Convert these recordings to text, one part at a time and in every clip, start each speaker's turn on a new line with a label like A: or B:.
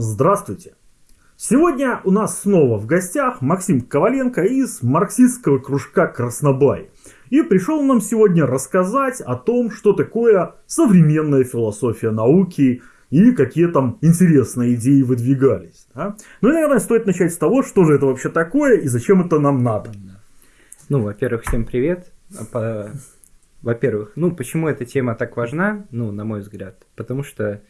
A: Здравствуйте! Сегодня у нас снова в гостях Максим Коваленко из марксистского кружка Краснобай. И пришел нам сегодня рассказать о том, что такое современная философия науки и какие там интересные идеи выдвигались. Да? Ну и, наверное, стоит начать с того, что же это вообще такое и зачем это нам надо.
B: Ну, во-первых, всем привет. По... Во-первых, ну, почему эта тема так важна, ну, на мой взгляд? Потому что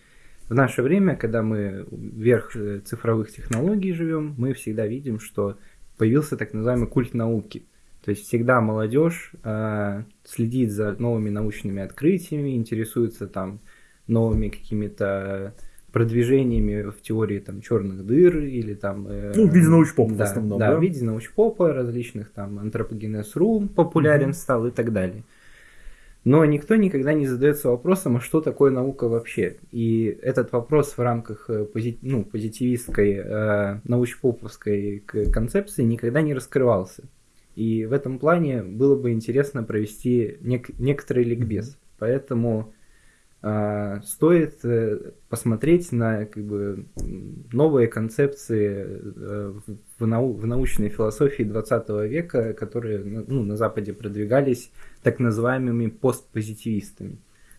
B: в наше время, когда мы вверх э, цифровых технологий живем, мы всегда видим, что появился так называемый культ науки. То есть всегда молодежь э, следит за новыми научными открытиями, интересуется там новыми какими-то продвижениями в теории там черных дыр или там...
A: Э, ну, в виде научпопа
B: да,
A: в основном,
B: да? Да, в виде научпопа, различных там антропогенез.ру популярен mm-hmm. стал и так далее. Но никто никогда не задается вопросом, а что такое наука вообще? И этот вопрос в рамках э, пози, ну, позитивистской, э, научпоповской концепции никогда не раскрывался. И в этом плане было бы интересно провести нек- некотрый ликбез. Поэтому э, стоит э, посмотреть на как бы, новые концепции э, в, нау- в научной философии 20 века, которые ну, на Западе продвигались так называемыми постпозитивистами.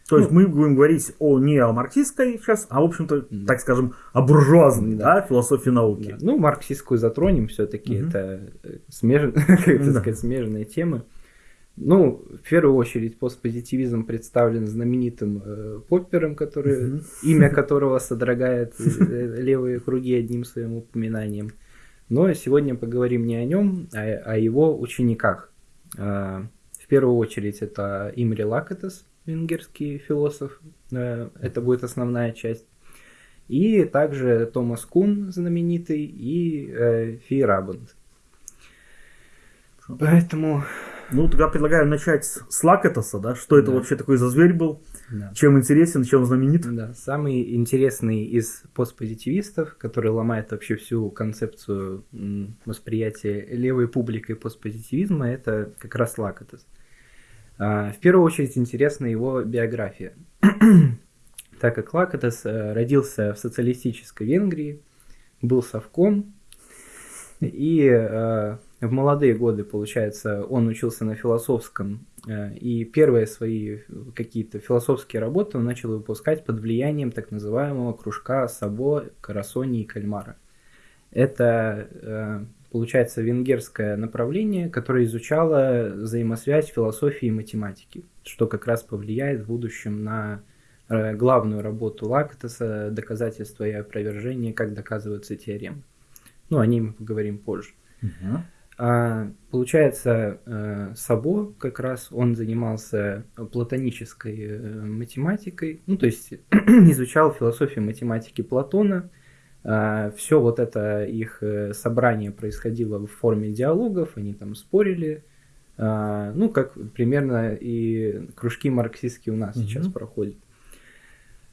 A: То есть ну, мы будем говорить о не о марксистской сейчас, а в общем-то, да. так скажем, о буржуазной да. Да, философии науки.
B: Да. Ну, марксистскую затронем все-таки, угу. это э, смеж... как да. сказать, смежная тема. Ну, в первую очередь, постпозитивизм представлен знаменитым э, Поппером, который, угу. имя которого содрогает э, левые круги одним своим упоминанием. Но сегодня поговорим не о нем, а о его учениках. Первую очередь это Имри Лакатес, венгерский философ, э, это будет основная часть. И также Томас Кун знаменитый и э, Фи Рабанд. Поэтому...
A: Ну, тогда предлагаю начать с Лакатоса, да? Что это да. вообще такой за зверь был? Да. Чем интересен, чем знаменит?
B: Да, самый интересный из постпозитивистов, который ломает вообще всю концепцию восприятия левой публикой постпозитивизма, это как раз Лакатос. А, в первую очередь интересна его биография. так как Лакатес э, родился в социалистической Венгрии, был совком, и э, в молодые годы, получается, он учился на философском, э, и первые свои какие-то философские работы он начал выпускать под влиянием так называемого кружка Сабо, Карасони и Кальмара. Это получается, венгерское направление, которое изучало взаимосвязь философии и математики, что как раз повлияет в будущем на э, главную работу Лактоса «Доказательство и опровержение. Как доказываются теоремы». Ну, о ней мы поговорим позже. Угу. А, получается, э, Сабо как раз он занимался платонической э, математикой, ну, то есть изучал философию математики Платона, Все вот это их э, собрание происходило в форме диалогов, они там спорили, а, ну, как примерно и кружки марксистские у нас угу. сейчас проходят.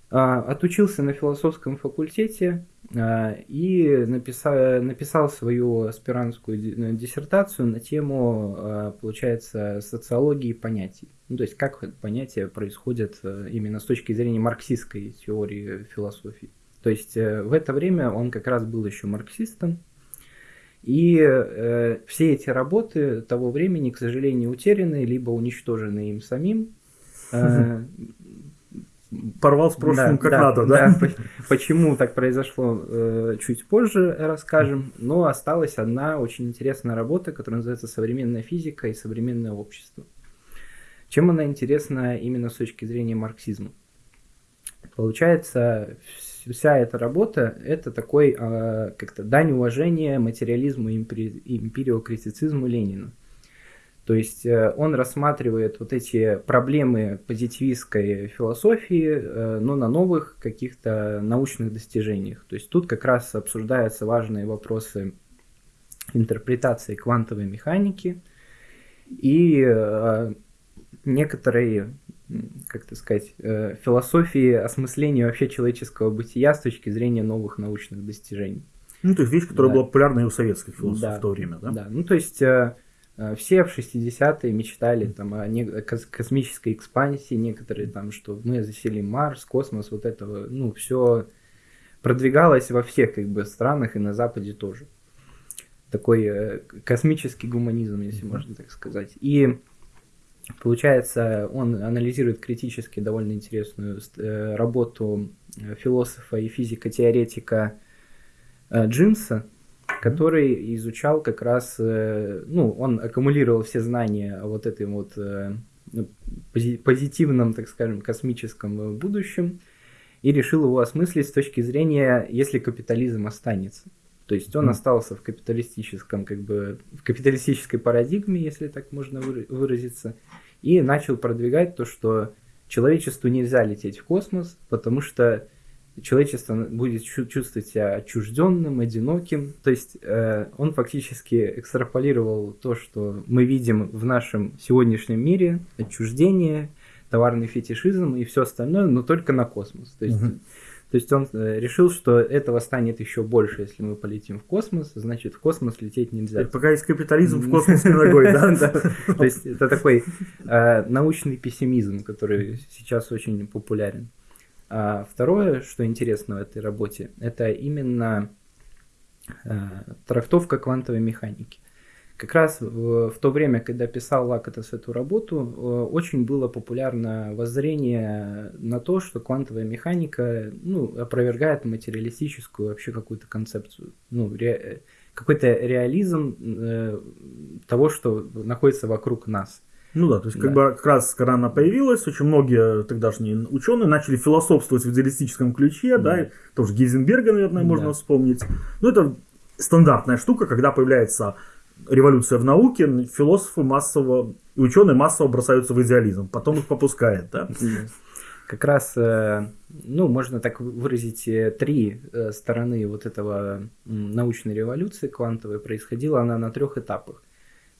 B: А, отучился на философском факультете и написал, написал свою аспирантскую диссертацию на тему, получается, социологии понятий. Ну, то есть, как понятия происходят э, именно с точки зрения марксистской теории философии. То есть э, в это время он как раз был еще марксистом. И э, все эти работы того времени, к сожалению, утеряны, либо уничтожены им самим. Э,
A: Порвал с прошлым да, как да, надо, да? да?
B: Почему так произошло, э, чуть позже расскажем. Но осталась одна очень интересная работа, которая называется «Современная физика и современное общество». Чем она интересна именно с точки зрения марксизма? Получается, вся эта работа это такой э, как-то дань уважения материализму и импери, империокритицизму Ленина. То есть э, он рассматривает вот эти проблемы позитивистской философии, э, но на новых каких-то научных достижениях. То есть тут как раз обсуждаются важные вопросы интерпретации квантовой механики и э, некоторые как это сказать, э, философии осмысления вообще человеческого бытия с точки зрения новых научных достижений.
A: Ну, то есть вещь, которая да. была популярна и у советских философов да. в то время, да?
B: Да, ну то есть э, э все в 60-е мечтали там, о не... космической экспансии, некоторые там, что мы заселим Марс, космос, вот этого, ну, все продвигалась во всех как бы странах и на Западе тоже. Такой космический гуманизм, если можно так сказать. И получается, он анализирует критически довольно интересную э, работу э, философа и физико-теоретика Джимса, который изучал как раз, ну, он аккумулировал все знания о вот этой вот ну, позитивном, так скажем, космическом будущем, и решил его осмыслить с точки зрения, если капитализм останется. То есть он mm. остался в капиталистическом, как бы, в капиталистической парадигме, если так можно выразиться, и начал продвигать то, что человечеству нельзя лететь в космос, потому что человечество будет чувствовать себя отчужденным, одиноким. То есть э, он фактически экстраполировал то, что мы видим в нашем сегодняшнем мире, отчуждение, товарный фетишизм и все остальное, но только на космос. То есть, угу. То есть он э, решил, что этого станет еще больше, если мы полетим в космос, значит в космос лететь нельзя.
A: Это пока есть капитализм в космос не ногой, да?
B: То есть это такой э, научный пессимизм, который сейчас очень популярен. А второе, что интересно в этой работе, это именно э, трактовка квантовой механики. Как раз в, в то время, когда писал Лакатас эту работу, э, очень было популярно воззрение на то, что квантовая механика ну, опровергает материалистическую вообще какую-то концепцию. Ну, ре, какой-то реализм э, того, что находится вокруг нас.
A: Ну да, то есть да. как бы как раз когда она появилась, очень многие тогдашние ученые начали философствовать в идеалистическом ключе, да, да тоже Гейзенберга, наверное, можно да. вспомнить. Ну это стандартная штука, когда появляется революция в науке, философы массово и ученые массово бросаются в идеализм, потом их попускает, да.
B: Как раз, э, ну, можно так выразить, э, три э, стороны вот этого научной революции квантовой происходила она на трех этапах.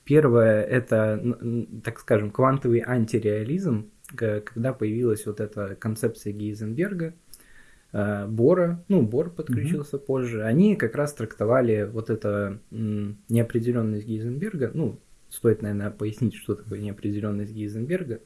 B: Первое – это, так скажем, квантовый антиреализм, когда появилась вот эта концепция Гейзенберга, Бора, ну, Бор подключился mm-hmm. позже, они как раз трактовали вот это неопределенность Гейзенберга, ну, стоит, наверное, пояснить, что такое неопределенность Гейзенберга.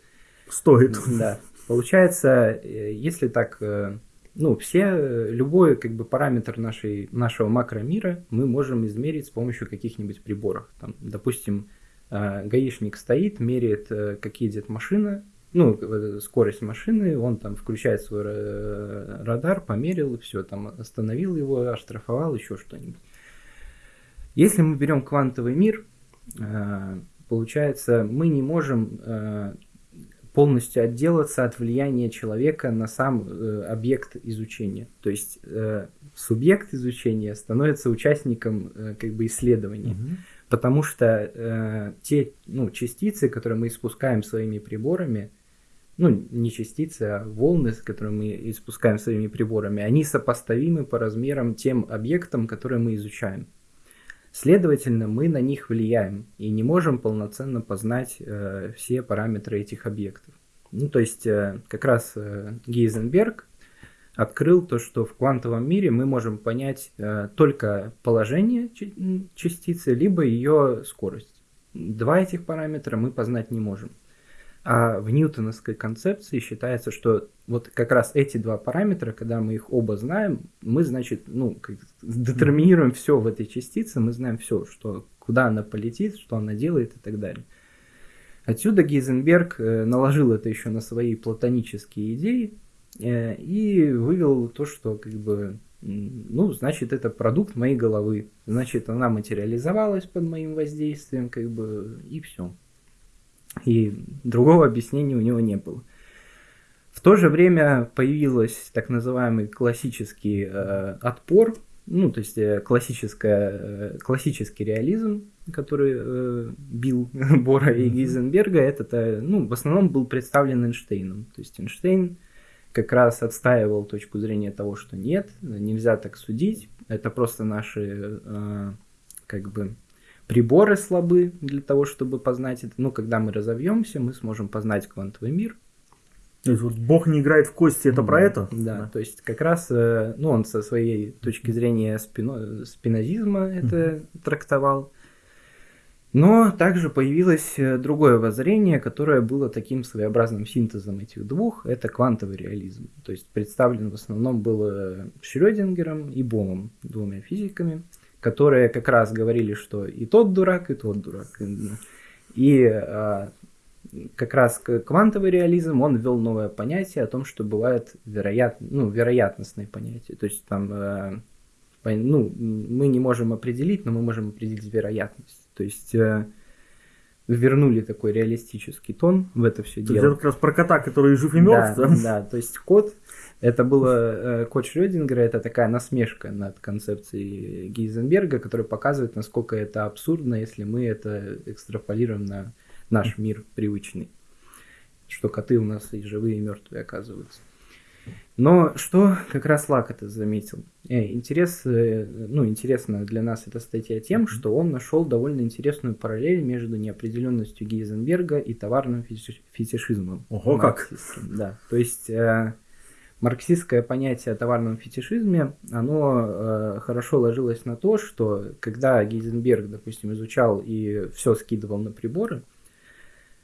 A: Стоит.
B: Да. Получается, э, если так э, ну, все, любой как бы параметр нашей, нашего макромира мы можем измерить с помощью каких-нибудь приборов. Там, допустим, э, гаишник стоит, меряет, э, как едет машина, ну, э, скорость машины, он там включает свой радар, померил, все, там остановил его, оштрафовал, еще что-нибудь. Если мы берем квантовый мир, получается, мы не можем полностью отделаться от влияния человека на сам э, объект изучения. То есть э, субъект изучения становится участником э, как бы исследования. Угу. Потому что э, те ну, частицы, которые мы испускаем своими приборами, ну, не частицы, а волны, которые мы испускаем своими приборами, они сопоставимы по размерам тем объектам, которые мы изучаем. Следовательно, мы на них влияем и не можем полноценно познать э, все параметры этих объектов. Ну, то есть, э, как раз э, Гейзенберг открыл то, что в квантовом мире мы можем понять э, только положение частицы, либо ее скорость. Два этих параметра мы познать не можем. А в ньютоновской концепции считается, что вот как раз эти два параметра, когда мы их оба знаем, мы, значит, ну, детерминируем все в этой частице, мы знаем все, что, куда она полетит, что она делает и так далее. Отсюда Гейзенберг э, наложил это еще на свои платонические идеи э, и вывел то, что как бы, ну, значит, это продукт моей головы, значит, она материализовалась под моим воздействием, как бы, и все. И другого объяснения у него не было. В то же время появился так называемый классический э, отпор, ну, то есть э, классическая, э, классический реализм, который э, бил Бора и Гейзенберга, этот, э, ну, в основном был представлен Эйнштейном. То есть Эйнштейн как раз отстаивал точку зрения того, что нет, нельзя так судить, это просто наши, э, как бы, приборы слабы для того, чтобы познать это. Ну, когда мы разовьемся, мы сможем познать квантовый мир.
A: То есть вот Бог не играет в кости, это да, про это?
B: Да, да, то есть как раз, э, ну, он со своей точки зрения спино, спинозизма это mm-hmm. трактовал. Но также появилось э, другое воззрение, которое было таким своеобразным синтезом этих двух. Это квантовый реализм. То есть представлен в основном был Шрёдингером и Бомом, двумя физиками, которые как раз говорили, что и тот дурак, и тот дурак. И а, как раз квантовый реализм, он ввел новое понятие о том, что бывает вероят, ну, вероятностные понятия. То есть там, э, ну, мы не можем определить, но мы можем определить вероятность. То есть э, вернули такой реалистический тон в это все
A: то
B: дело.
A: Это как раз про кота, который жив и мертв?
B: Да, да то есть кот, это было, э, кот Шрёдингера, это такая насмешка над концепцией Гейзенберга, которая показывает, насколько это абсурдно, если мы это экстраполируем на наш мир привычный. Что коты у нас и живые, и мертвые оказываются. Но что как раз Лакота заметил? Э, интерес, э, ну, интересно для нас эта статья тем, что он нашел довольно интересную параллель между неопределенностью Гейзенберга и товарным фетишизмом.
A: Ого, как!
B: Да, то есть марксистское понятие о товарном фетишизме, оно э, хорошо ложилось на то, что когда Гейзенберг, допустим, изучал и все скидывал на приборы,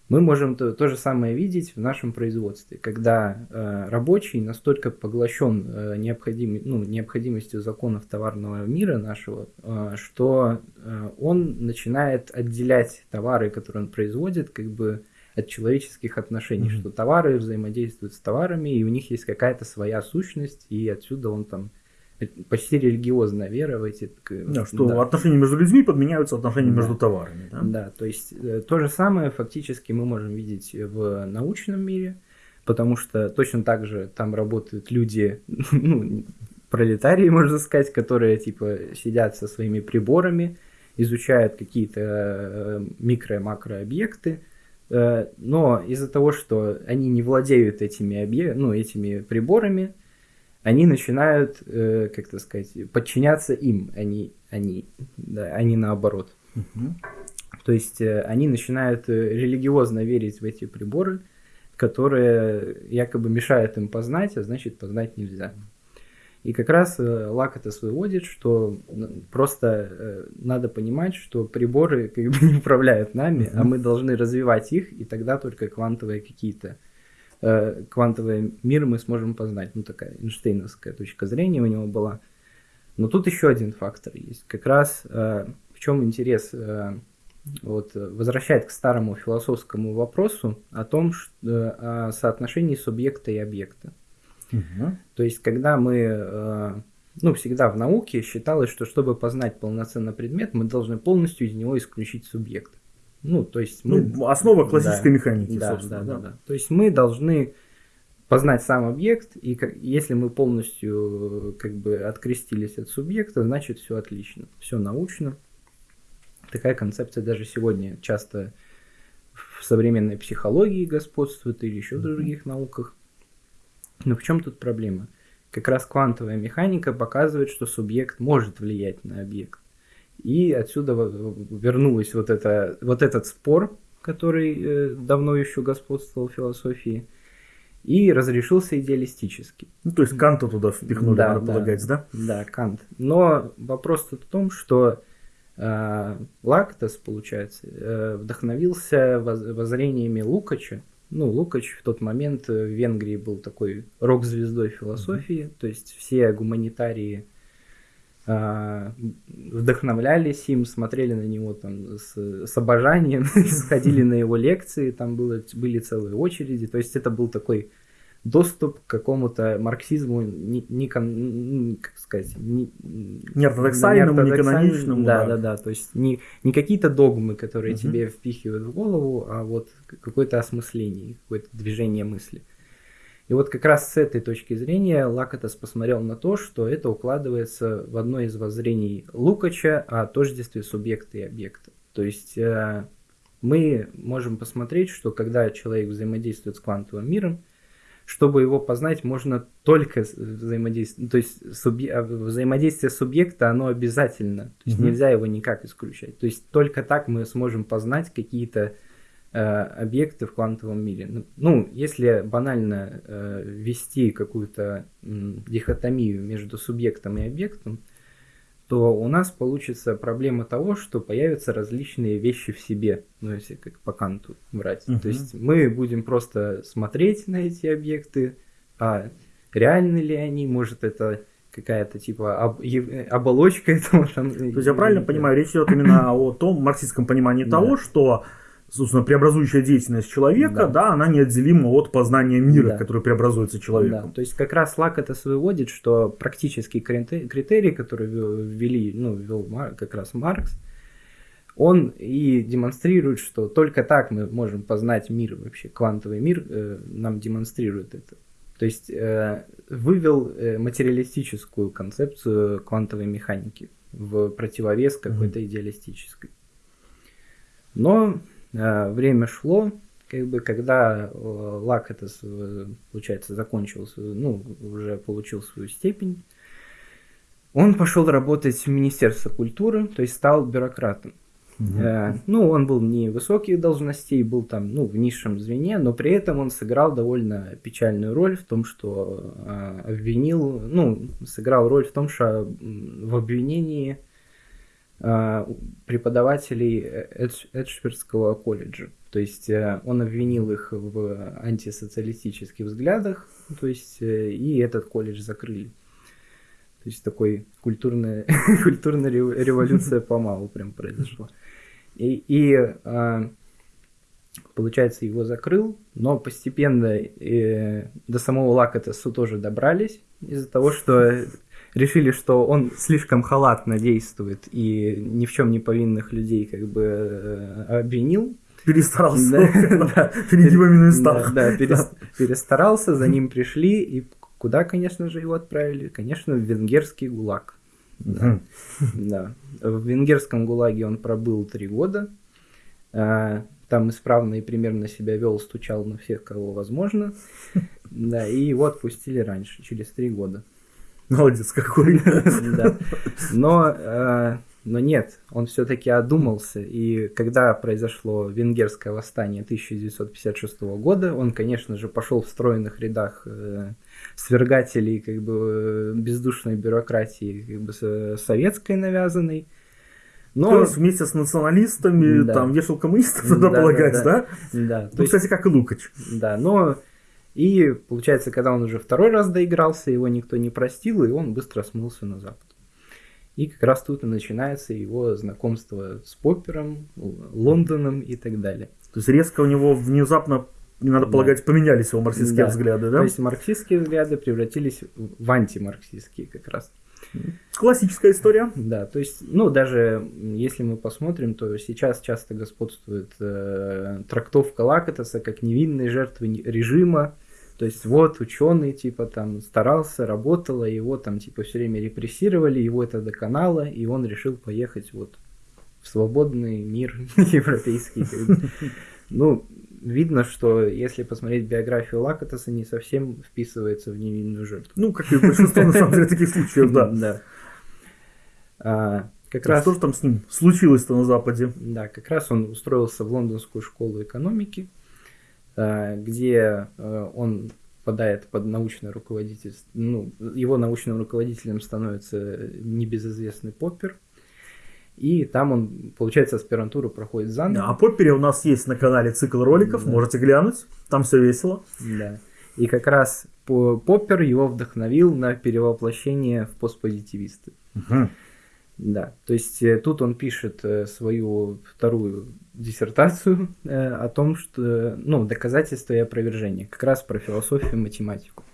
B: мы можем то, то же самое видеть в нашем производстве, когда э, рабочий настолько поглощен э, необходим, ну, необходимостью законов товарного мира нашего, э, что э, он начинает отделять товары, которые он производит, как бы от человеческих отношений, mm-hmm. что товары взаимодействуют с товарами, и у них есть какая-то своя сущность, и отсюда он там почти религиозная вера в эти...
A: Да, что да. отношения между людьми подменяются отношениями да. между товарами. Да?
B: да, то есть э, то же самое фактически мы можем видеть в научном мире, потому что точно так же там работают люди, ну, пролетарии, можно сказать, которые типа сидят со своими приборами, изучают какие-то э, микро- макро объекты, э, но из-за того, что они не владеют этими, объ... ну, этими приборами, они начинают, э, как то сказать, подчиняться им, они, они, да, они наоборот. Угу. То есть э, они начинают э, религиозно верить в эти приборы, которые якобы мешают им познать, а значит познать нельзя. И как раз э, Лакатос выводит, что просто э, надо понимать, что приборы как бы не управляют нами, mm-hmm. а мы должны развивать их, и тогда только квантовые какие-то Э, квантовый мир мы сможем познать. Ну, такая Эйнштейновская точка зрения у него была. Но тут еще один фактор есть. Как раз э, в чем интерес э, вот, возвращает к старому философскому вопросу о том, что, о соотношении субъекта и объекта. Угу. То есть, когда мы, ну, всегда в науке считалось, что чтобы познать полноценный предмет, мы должны полностью из него исключить субъект. Ну, то есть мы...
A: Ну, основа классической
B: да,
A: механики,
B: да, собственно. Да, да, да. То есть мы должны познать сам объект, и как, если мы полностью как бы открестились от субъекта, значит все отлично, все научно. Такая концепция даже сегодня часто в современной психологии господствует или еще в других науках. Но в чем тут проблема? Как раз квантовая механика показывает, что субъект может влиять на объект. И отсюда вернулась вот, это, вот этот спор, который э, давно еще господствовал в философии, и разрешился идеалистически.
A: Ну, то есть Канта туда впихнули, да, надо да, полагать, да?
B: Да, Кант. Но вопрос в том, что э, Лактос, получается, э, вдохновился воззрениями Лукача. Ну, Лукач в тот момент в Венгрии был такой рок-звездой философии, mm-hmm. то есть все гуманитарии а, вдохновлялись им, смотрели на него там с, с обожанием, сходили на его лекции, там было, были целые очереди. То есть это был такой доступ к какому-то марксизму не, не как сказать, не,
A: не ортодоксальному, не, не каноничному.
B: Да, да, да, да. То есть не, не какие-то догмы, которые угу. тебе впихивают в голову, а вот какое-то осмысление, какое-то движение мысли. И вот как раз с этой точки зрения Лакатос посмотрел на то, что это укладывается в одно из воззрений Лукача о тождестве субъекта и объекта. То есть э, мы можем посмотреть, что когда человек взаимодействует с квантовым миром, чтобы его познать, можно только взаимодействовать. То есть субъ... А, взаимодействие субъекта, оно обязательно. То есть угу. нельзя его никак исключать. То есть только так мы сможем познать какие-то Э, объекты в квантовом мире. Ну, ну, если банально э, ввести какую-то дихотомию между субъектом и объектом, то у нас получится проблема того, что появятся различные вещи в себе, ну если как по Канту брать.
A: Мгм.
B: То есть мы будем просто смотреть на эти объекты, а реальны ли они, может это какая-то типа об- оболочка этого там.
A: То есть я правильно понимаю, речь идет именно о том марксистском понимании
B: Да.
A: того, что собственно, преобразующая деятельность человека,
B: Да.
A: да. она неотделима от познания мира,
B: Да.
A: который преобразуется
B: Да,
A: человеком.
B: то есть как раз Лак это выводит, что практический крите- критерий, который ввел- ввели, ну, ввел как раз Маркс, он и демонстрирует, что только так мы можем познать мир вообще, квантовый мир э, нам демонстрирует это. То есть э, вывел э, материалистическую концепцию квантовой механики в противовес какой-то идеалистической. Но время шло, как бы, когда э, Лак это, э, получается, закончил, свою- ну, уже получил свою степень, он пошел работать в Министерство культуры, то есть стал бюрократом. Э, ну, он был не высоких должностей, был там, ну, в низшем звене, но при этом он сыграл довольно печальную роль в том, что э, обвинил, ну, сыграл роль в том, что в обвинении э, преподавателей Эдж- Эджбергского колледжа. То есть э, он обвинил их в антисоциалистических взглядах, то есть э, и этот колледж закрыли. То есть такой культурная, культурная рев- революция помалу прям произошла. И, и, получается, его закрыл, но постепенно э, до самого Лакатесу тоже добрались из-за того, что решили, что он слишком халатно действует и ни в чем не повинных людей как бы э, обвинил.
A: Перестарался
B: Да, да.
A: перед ними на местах.
B: Да, да, перес- перестарался, за ним пришли, и куда, конечно же, его отправили? Конечно, в венгерский ГУЛАГ.
A: Мгм.
B: Да. В венгерском ГУЛАГе он пробыл три года. А, Там исправно и примерно себя вел, стучал на всех, кого возможно. Да, и его отпустили раньше, через три года.
A: Молодец какой.
B: Да. Но, э, но нет, он все-таки одумался. И когда произошло венгерское восстание 1956 года, он, конечно же, пошел в стройных рядах э, свергателей как бы, э, бездушной бюрократии как бы, с- советской навязанной.
A: То
B: Но,
A: есть вместе с националистами
B: Да.
A: там вешал коммунистов, надо
B: Да,
A: полагать,
B: да,
A: да?
B: да, то
A: Ну,
B: есть-
A: кстати, как и Лукач.
B: Да, но и получается, когда он уже второй раз доигрался, его никто не простил, и он быстро смылся на запад. И как раз тут и начинается его знакомство с Поппером, Лондоном и так далее.
A: То есть резко у него внезапно, надо
B: Да.
A: полагать, поменялись его марксистские
B: Да.
A: взгляды, да?
B: То есть марксистские взгляды превратились в антимарксистские как раз.
A: Классическая история.
B: Да, то есть, ну, даже если мы посмотрим, то сейчас часто господствует э, трактовка Лакатоса как невинной жертвы не- режима. То есть, вот ученый, типа, там, старался, работал, а его там, типа, все время репрессировали, его это доконало, и он решил поехать вот в свободный мир европейский. Ну, видно, что если посмотреть биографию Лакатоса, не совсем вписывается в невинную жертву.
A: Ну, как и большинство, на самом деле, таких случаев, да.
B: Да. А, как раз,
A: Что же там с ним случилось-то на Западе?
B: да, как раз он устроился в лондонскую школу экономики, где а, он попадает под научное руководительство, ну, его научным руководителем становится небезызвестный Поппер, и там он, получается, аспирантуру проходит заново.
A: О Поппере у нас есть на канале цикл роликов,
B: Да.
A: можете глянуть, там все весело.
B: Да. И как раз по- Поппер его вдохновил на перевоплощение в постпозитивисты. Да, то есть э, тут он пишет э, свою вторую диссертацию э, о том, что, ну, доказательства и опровержения, как раз про философию и математику.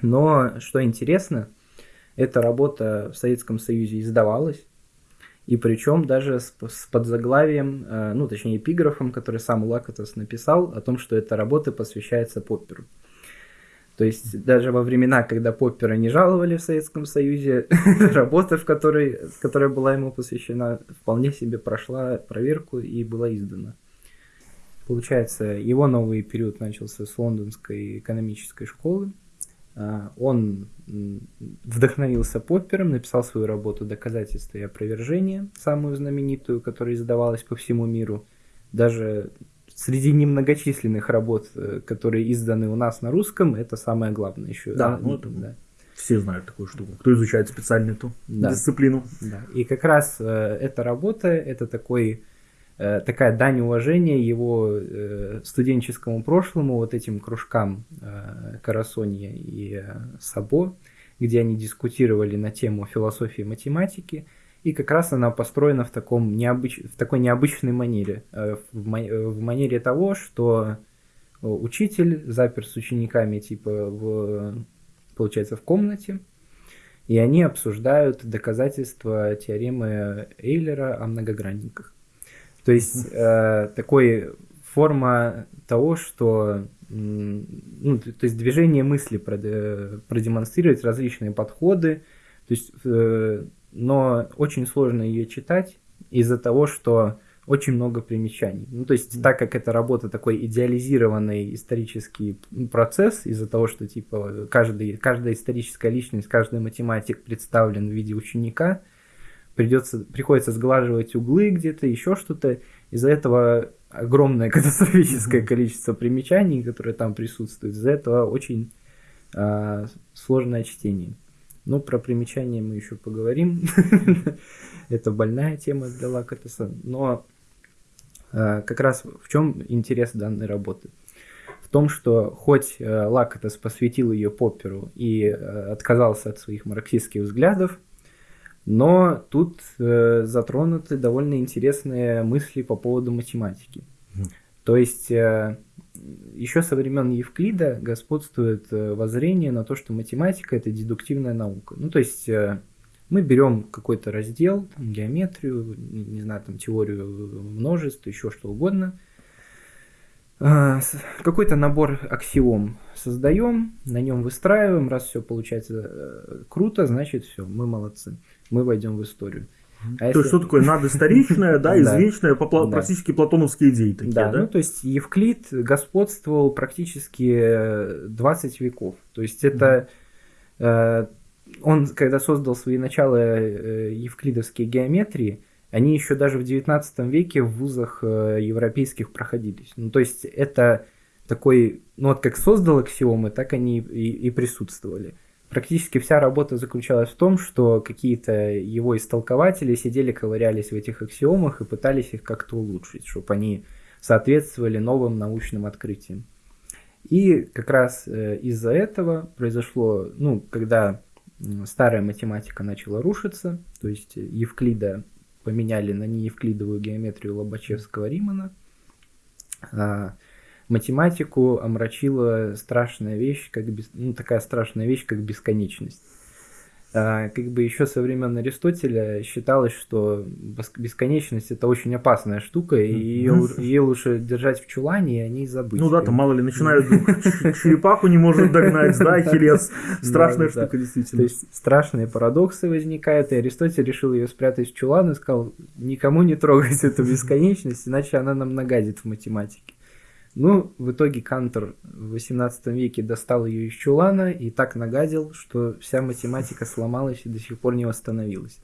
B: Но, что интересно, эта работа в Советском Союзе издавалась, и причем даже с, с подзаглавием, ну, точнее, эпиграфом, который сам Лакатос написал, о том, что эта работа посвящается Попперу. То есть даже во времена, когда Поппера не жаловали в Советском Союзе, работа, в которой, которая была ему посвящена, вполне себе прошла проверку и была издана. Получается, его новый период начался с лондонской экономической школы. А, Он вдохновился Поппером, написал свою работу «Доказательства и опровержения», самую знаменитую, которая издавалась по всему миру. Даже среди немногочисленных работ, э, которые изданы у нас на русском, это самое главное еще.
A: Да,
B: А,
A: ну,
B: да.
A: все знают такую штуку. Кто изучает специально эту да. дисциплину.
B: Да. И как раз э, эта работа, это такой э, такая дань уважения его э, студенческому прошлому, вот этим кружкам э, Карасонья и э, Сабо, где они дискутировали на тему философии и математики. И как раз она построена в, таком необыч... в такой необычной манере. Э, в, ма... в манере того, что учитель запер с учениками типа в, получается, в комнате, и они обсуждают доказательства теоремы Эйлера о многогранниках. То есть э, такой форма того, что ну, то есть движение мысли продемонстрировать различные подходы, то есть, э, но очень сложно ее читать из-за того, что очень много примечаний. Ну, то есть, так как это работа такой идеализированный исторический процесс, из-за того, что, типа, каждый, каждая историческая личность, каждый математик представлен в виде ученика, придется, приходится сглаживать углы где-то, еще что-то. Из-за этого огромное катастрофическое количество примечаний, которые там присутствуют. Из-за этого очень э, сложное чтение. Ну, про примечания мы еще поговорим. Это больная тема для Лакатеса. Но Э, как раз в чем интерес данной работы? В том, что хоть э, Лакатес посвятил ее Попперу и э, отказался от своих марксистских взглядов, но тут затронуты довольно интересные мысли по поводу математики. То есть еще со времен Евклида господствует воззрение на то, что математика это дедуктивная наука. Ну, то есть мы берем какой-то раздел, там, геометрию, не знаю, там теорию множеств, еще что угодно, а, какой-то набор аксиом создаем, на нем выстраиваем, раз все получается э, круто, значит все, мы молодцы, мы войдем в историю.
A: А то если... есть, что такое надоисторичное, да, извечное, практически платоновские идеи такие,
B: да? ну то есть Евклид господствовал практически 20 веков. То есть это э, он, когда создал свои начала э, евклидовские геометрии, они еще даже в 19 веке в вузах э, европейских проходились. Ну, то есть это такой, ну вот как создал аксиомы, так они и, и присутствовали. Практически вся работа заключалась в том, что какие-то его истолкователи сидели, ковырялись в этих аксиомах и пытались их как-то улучшить, чтобы они соответствовали новым научным открытиям. И как раз э, из-за этого произошло, ну, когда старая математика начала рушиться, то есть Евклида поменяли на неевклидовую геометрию Лобачевского-Римана. Математику омрачила страшная вещь, как бес... ну, такая страшная вещь, как бесконечность. А, как бы еще со времен Аристотеля считалось, что бесконечность это очень опасная штука, и ее, ее лучше держать в чулане и о ней забыть.
A: Ну да, там мало ли начинают черепаху не может догнать, да, Хилес. Страшная штука, действительно.
B: То есть страшные парадоксы возникают, и Аристотель решил ее спрятать в чулан и сказал, никому не трогать эту бесконечность, иначе она нам нагадит в математике. Ну, в итоге Кантор в 18 веке достал ее из чулана и так нагадил, что вся математика сломалась и до сих пор не восстановилась.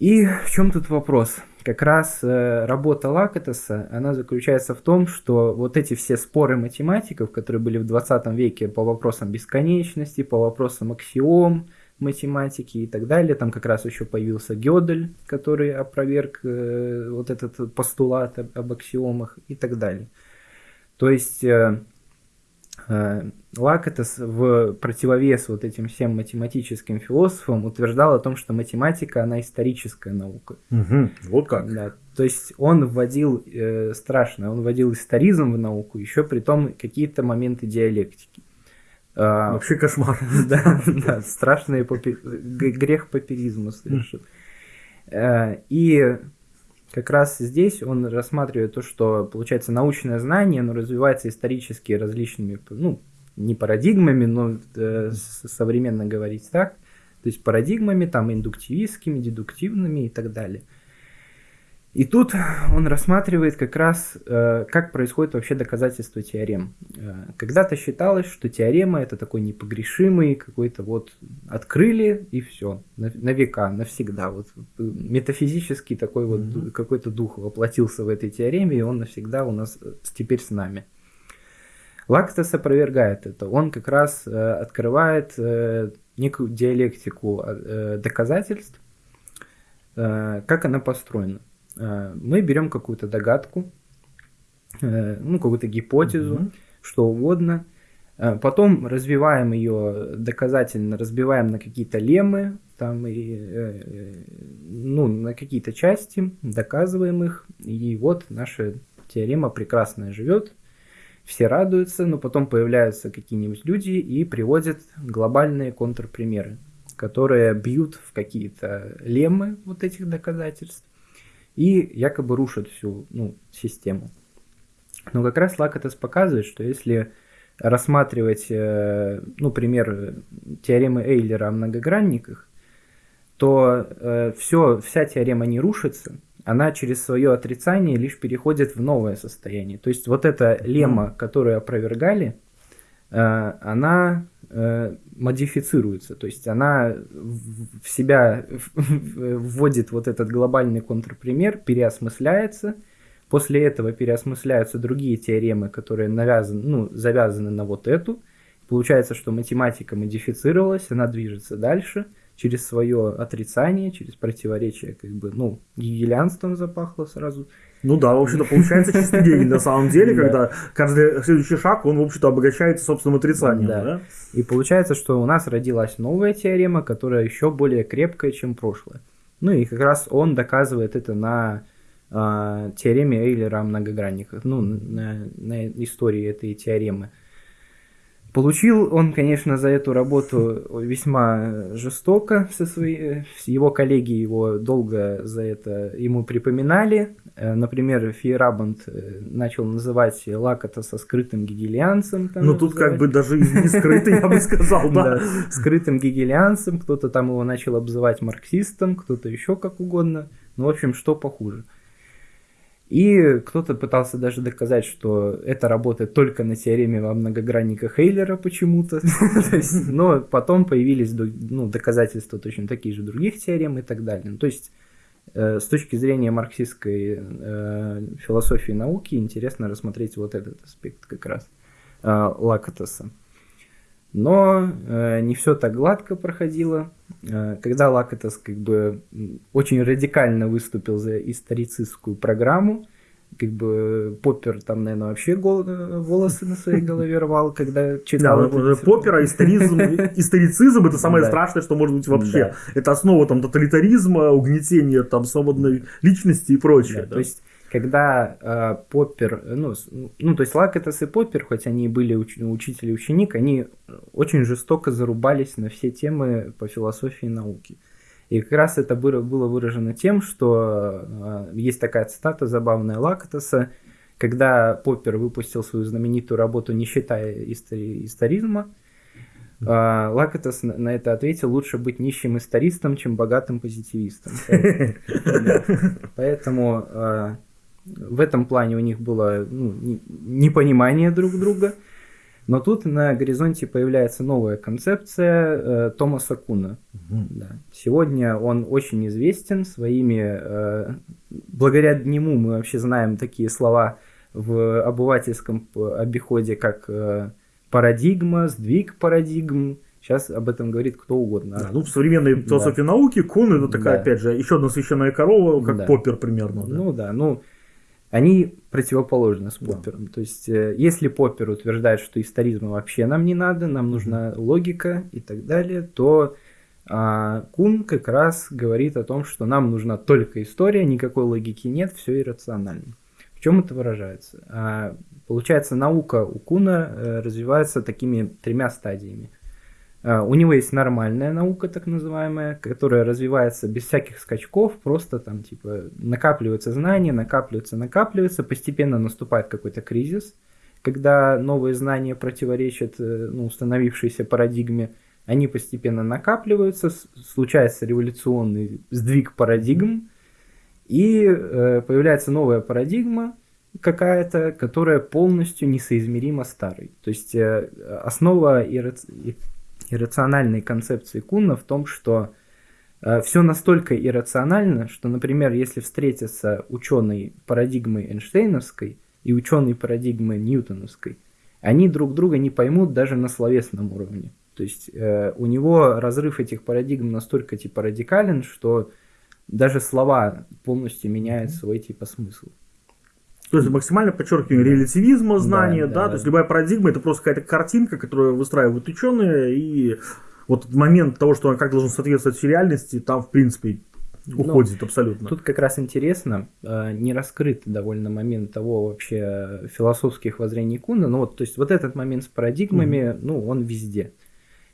B: И в чем тут вопрос? Как раз э, работа Лакатоса, она заключается в том, что вот эти все споры математиков, которые были в 20 веке по вопросам бесконечности, по вопросам аксиом, математики и так далее. Там как раз еще появился Гёдель, который опроверг э, вот этот постулат об, об аксиомах и так далее. То есть э, э, Лакатос в противовес вот этим всем математическим философам утверждал о том, что математика, она историческая наука.
A: Угу, вот как.
B: Да, то есть он вводил, э, страшно, он вводил историзм в науку, еще при том какие-то моменты диалектики.
A: А, Вообще кошмар.
B: Да, да страшный грех папиризма совершил. Э, и как раз здесь он рассматривает то, что, получается, научное знание, оно развивается исторически различными, ну, не парадигмами, но э, современно говорить так, то есть парадигмами, там, индуктивистскими, дедуктивными и так далее. И тут он рассматривает как раз, э, как происходит вообще доказательство теорем. Э, когда-то считалось, что теорема это такой непогрешимый какой-то вот открыли и все на, на века, навсегда. Вот метафизический такой вот mm-hmm. какой-то дух воплотился в этой теореме, и он навсегда у нас теперь с нами. Лактос опровергает это. Он как раз э, открывает э, некую диалектику э, доказательств, э, как она построена. Э, мы берем какую-то догадку, э, ну, какую-то гипотезу, mm-hmm. что угодно, э, потом развиваем ее доказательно, разбиваем на какие-то леммы, там и, ну, на какие-то части, доказываем их, и вот наша теорема прекрасная живет, все радуются, но потом появляются какие-нибудь люди и приводят глобальные контрпримеры, которые бьют в какие-то леммы вот этих доказательств и якобы рушат всю ну, систему. Но как раз Лакатес показывает, что если рассматривать, э, ну, пример теоремы Эйлера о многогранниках, то э, все, вся теорема не рушится, она через свое отрицание лишь переходит в новое состояние. То есть вот эта лемма, которую опровергали, э, она модифицируется, то есть она в себя вводит вот этот глобальный контрпример, переосмысляется, после этого переосмысляются другие теоремы, которые навязаны, ну, завязаны на вот эту, получается, что математика модифицировалась, она движется дальше – через свое отрицание, через противоречие, как бы, ну, гегелианством запахло сразу.
A: Ну да, в общем-то, получается чистый гений на самом деле, когда каждый следующий шаг, он, в общем-то, обогащается собственным отрицанием. Да.
B: И получается, что у нас родилась новая теорема, которая еще более крепкая, чем прошлое. Ну и как раз он доказывает это на э, теореме Эйлера о многогранниках, ну, на, на истории этой теоремы. Получил он, конечно, за эту работу весьма жестоко со своей, его коллеги его долго за это ему припоминали. Э, например, Фейерабанд э, начал называть Лакота со скрытым гегелианцем.
A: Ну тут как бы даже не скрытый, я бы сказал, да.
B: Скрытым гегелианцем, кто-то там его начал обзывать марксистом, кто-то еще как угодно. Ну, в общем, что похуже. И кто-то пытался даже доказать, что это работает только на теореме во многогранниках Эйлера почему-то. Но потом появились ну, доказательства точно такие же других теорем и так далее. То есть э, с точки зрения марксистской э, философии науки интересно рассмотреть вот этот аспект как раз э, Лакатоса. Но э, не все так гладко проходило. Э, когда Лакатос как бы очень радикально выступил за историцистскую программу, как бы Поппер там, наверное, вообще гол- волосы на своей голове рвал, когда читал.
A: Да, эти... Поппера, историзм, историцизм это самое страшное, что может быть вообще. Это основа там тоталитаризма, угнетения там свободной личности и прочее.
B: То есть когда э, Поппер, ну, ну, то есть Лакетас и Поппер, хоть они и были уч, учитель и ученик, они очень жестоко зарубались на все темы по философии и науке. И как раз это было, выражено тем, что э, есть такая цитата забавная Лакетаса, когда Поппер выпустил свою знаменитую работу «Не считая истори- историзма», э, Лакетас на, на это ответил, лучше быть нищим истористом, чем богатым позитивистом. Поэтому э, в этом плане у них было ну, непонимание друг друга. Но тут на горизонте появляется новая концепция э, Томаса Куна. Угу. Да. Сегодня он очень известен своими... Э, благодаря нему мы вообще знаем такие слова в обывательском обиходе, как э, парадигма, сдвиг парадигм. Сейчас об этом говорит кто угодно.
A: Да, ну, в современной философии да. науки Кун это такая, да. опять же, еще одна священная корова, как да. Поппер примерно.
B: Да. Ну да, ну они противоположны с Поппером. Да. То есть, э, если Поппер утверждает, что историзма вообще нам не надо, нам нужна логика и так далее, то а, Кун как раз говорит о том, что нам нужна только история, никакой логики нет, все иррационально. В чем это выражается? А, получается, наука у Куна э, развивается такими тремя стадиями – у него есть нормальная наука, так называемая, которая развивается без всяких скачков, просто там типа накапливаются знания, накапливаются, накапливаются, постепенно наступает какой-то кризис, когда новые знания противоречат э, ну, установившейся парадигме, они постепенно накапливаются, случается революционный сдвиг парадигм, и э, появляется новая парадигма какая-то, которая полностью несоизмерима старой. То есть э, основа иррациональной концепции Куна в том, что э, все настолько иррационально, что, например, если встретятся ученый парадигмы Эйнштейновской и ученый парадигмы Ньютоновской, они друг друга не поймут даже на словесном уровне. То есть э, у него разрыв этих парадигм настолько типа радикален, что даже слова полностью меняют свой типа смысл.
A: То есть максимально подчеркивание релятивизма знания, да, да, да, то есть любая парадигма это просто какая-то картинка, которую выстраивают ученые, и вот момент того, что как должен соответствовать реальности, там в принципе уходит Но абсолютно.
B: Тут как раз интересно, э, не раскрыт довольно момент того вообще философских воззрений Куна, ну вот, то есть вот этот момент с парадигмами, угу. ну он везде.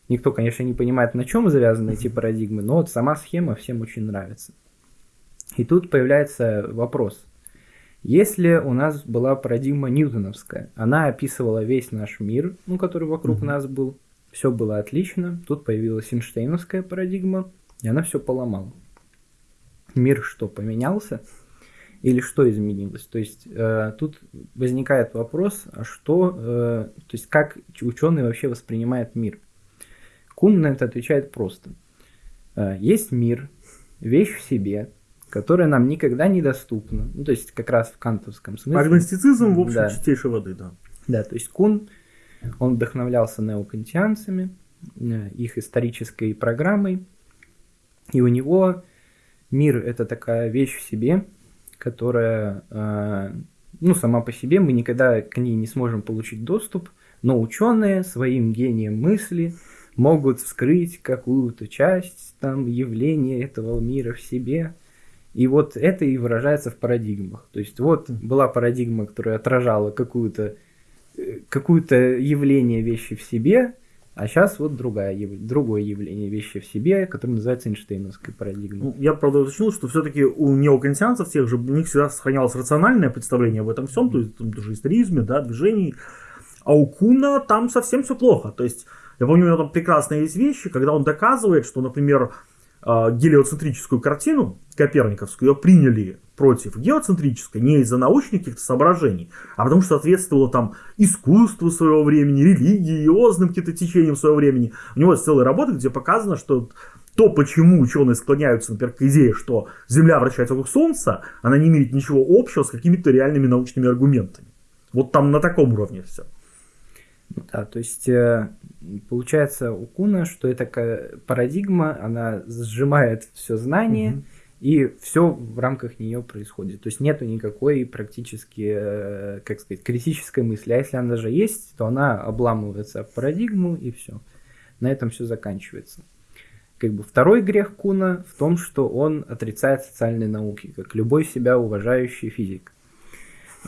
B: Никто, конечно, не понимает, на чем завязаны эти парадигмы, но вот сама схема всем очень нравится. И тут появляется вопрос. Если у нас была парадигма ньютоновская, она описывала весь наш мир, ну, который вокруг mm-hmm. нас был, все было отлично, тут появилась Эйнштейновская парадигма, и она все поломала. Мир что, поменялся? Или что изменилось? То есть э, тут возникает вопрос, а что, э, то есть как ученый вообще воспринимает мир? Кун на это отвечает просто. Э, есть мир, вещь в себе, которая нам никогда недоступна. Ну, то есть как раз в кантовском смысле.
A: Агностицизм, в общем, да. чистейшей воды, да.
B: Да, то есть Кун, он вдохновлялся неокантианцами, э, их исторической программой, и у него мир – это такая вещь в себе, которая, э, ну, сама по себе, мы никогда к ней не сможем получить доступ, но ученые своим гением мысли – могут вскрыть какую-то часть там явления этого мира в себе. И вот это и выражается в парадигмах. То есть вот была парадигма, которая отражала какую-то э, какое-то явление вещи в себе, а сейчас вот другая, другое явление вещи в себе, которое называется Эйнштейновской парадигмой. Ну,
A: я, правда, уточнил, что все-таки у неокантианцев тех же, у них всегда сохранялось рациональное представление об этом всем, то есть там, тоже историзме, да, движении. А у Куна там совсем все плохо. То есть я помню, у него там прекрасные есть вещи, когда он доказывает, что, например, гелиоцентрическую картину, коперниковскую, ее приняли против геоцентрической не из-за научных каких-то соображений, а потому что соответствовало там искусству своего времени, религиозным каким-то течениям своего времени. У него есть целая работа, где показано, что то, почему ученые склоняются, например, к идее, что Земля вращается вокруг Солнца, она не имеет ничего общего с какими-то реальными научными аргументами. Вот там на таком уровне все.
B: Да, то есть э, получается у Куна, что это парадигма, она сжимает все знание, угу. и все в рамках нее происходит. То есть нету никакой практически, э, как сказать, критической мысли. А если она даже есть, то она обламывается в парадигму, и все. На этом все заканчивается. Как бы второй грех Куна в том, что он отрицает социальные науки, как любой себя уважающий физик.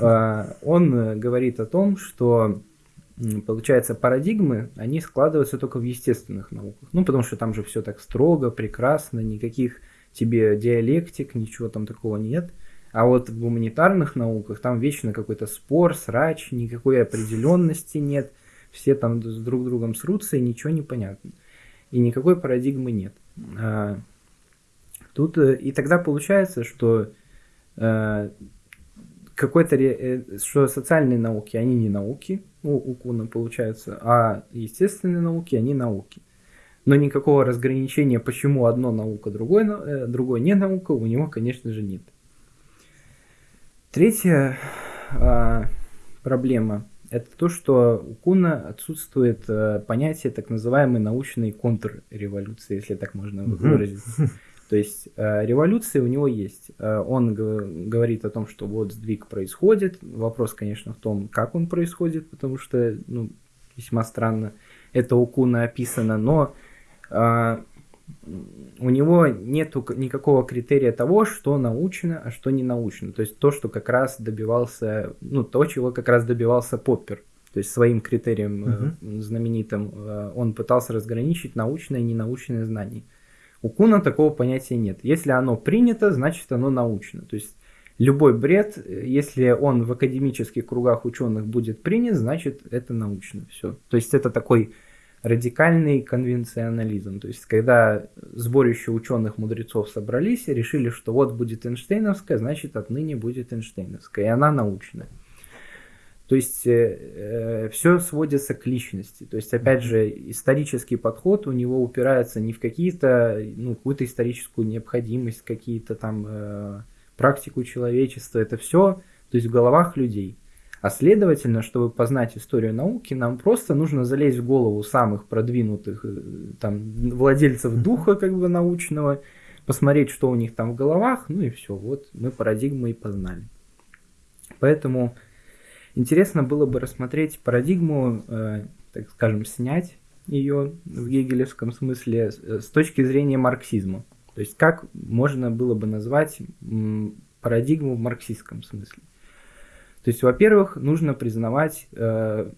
B: А, он говорит о том, что получается, парадигмы, они складываются только в естественных науках. Ну, потому что там же все так строго, прекрасно, никаких тебе диалектик, ничего там такого нет. А вот в гуманитарных науках там вечно какой-то спор, срач, никакой определенности нет. Все там с друг другом срутся, и ничего не понятно. И никакой парадигмы нет. А, тут э, и тогда получается, что э, какой-то, э, что социальные науки, они не науки, у, у Куна получается, а естественные науки, они науки. Но никакого разграничения, почему одно наука, другой, э, другой не наука, у него, конечно же, нет. Третья а, проблема – это то, что у Куна отсутствует а, понятие так называемой научной контрреволюции, если так можно выразиться. То есть э, революции у него есть. Э, он говорит о том, что вот сдвиг происходит. Вопрос, конечно, в том, как он происходит, потому что ну, весьма странно это у Куна описано, но э, у него нет никакого критерия того, что научно, а что не научно. То есть то, что как раз добивался, ну, то, чего как раз добивался Поппер. То есть своим критерием uh-huh. знаменитым он пытался разграничить научное и ненаучное знание. У Куна такого понятия нет. Если оно принято, значит оно научно. То есть любой бред, если он в академических кругах ученых будет принят, значит это научно. Все. То есть это такой радикальный конвенционализм. То есть когда сборище ученых мудрецов собрались и решили, что вот будет Эйнштейновская, значит отныне будет Эйнштейновская, и она научная. То есть э, э все сводится к личности. То есть, опять же, исторический подход у него упирается не в какие-то, ну, какую-то историческую необходимость, какие-то там э, практику человечества. Это все, то есть в головах людей. А следовательно, чтобы познать историю науки, нам просто нужно залезть в голову самых продвинутых э, там, владельцев духа как бы научного, посмотреть, что у них там в головах, ну и все, вот мы парадигму и познали. Поэтому интересно было бы рассмотреть парадигму, э, так скажем, снять ее в гегелевском смысле с точки зрения марксизма. То есть как можно было бы назвать парадигму в марксистском смысле. То есть, во-первых, нужно признавать э,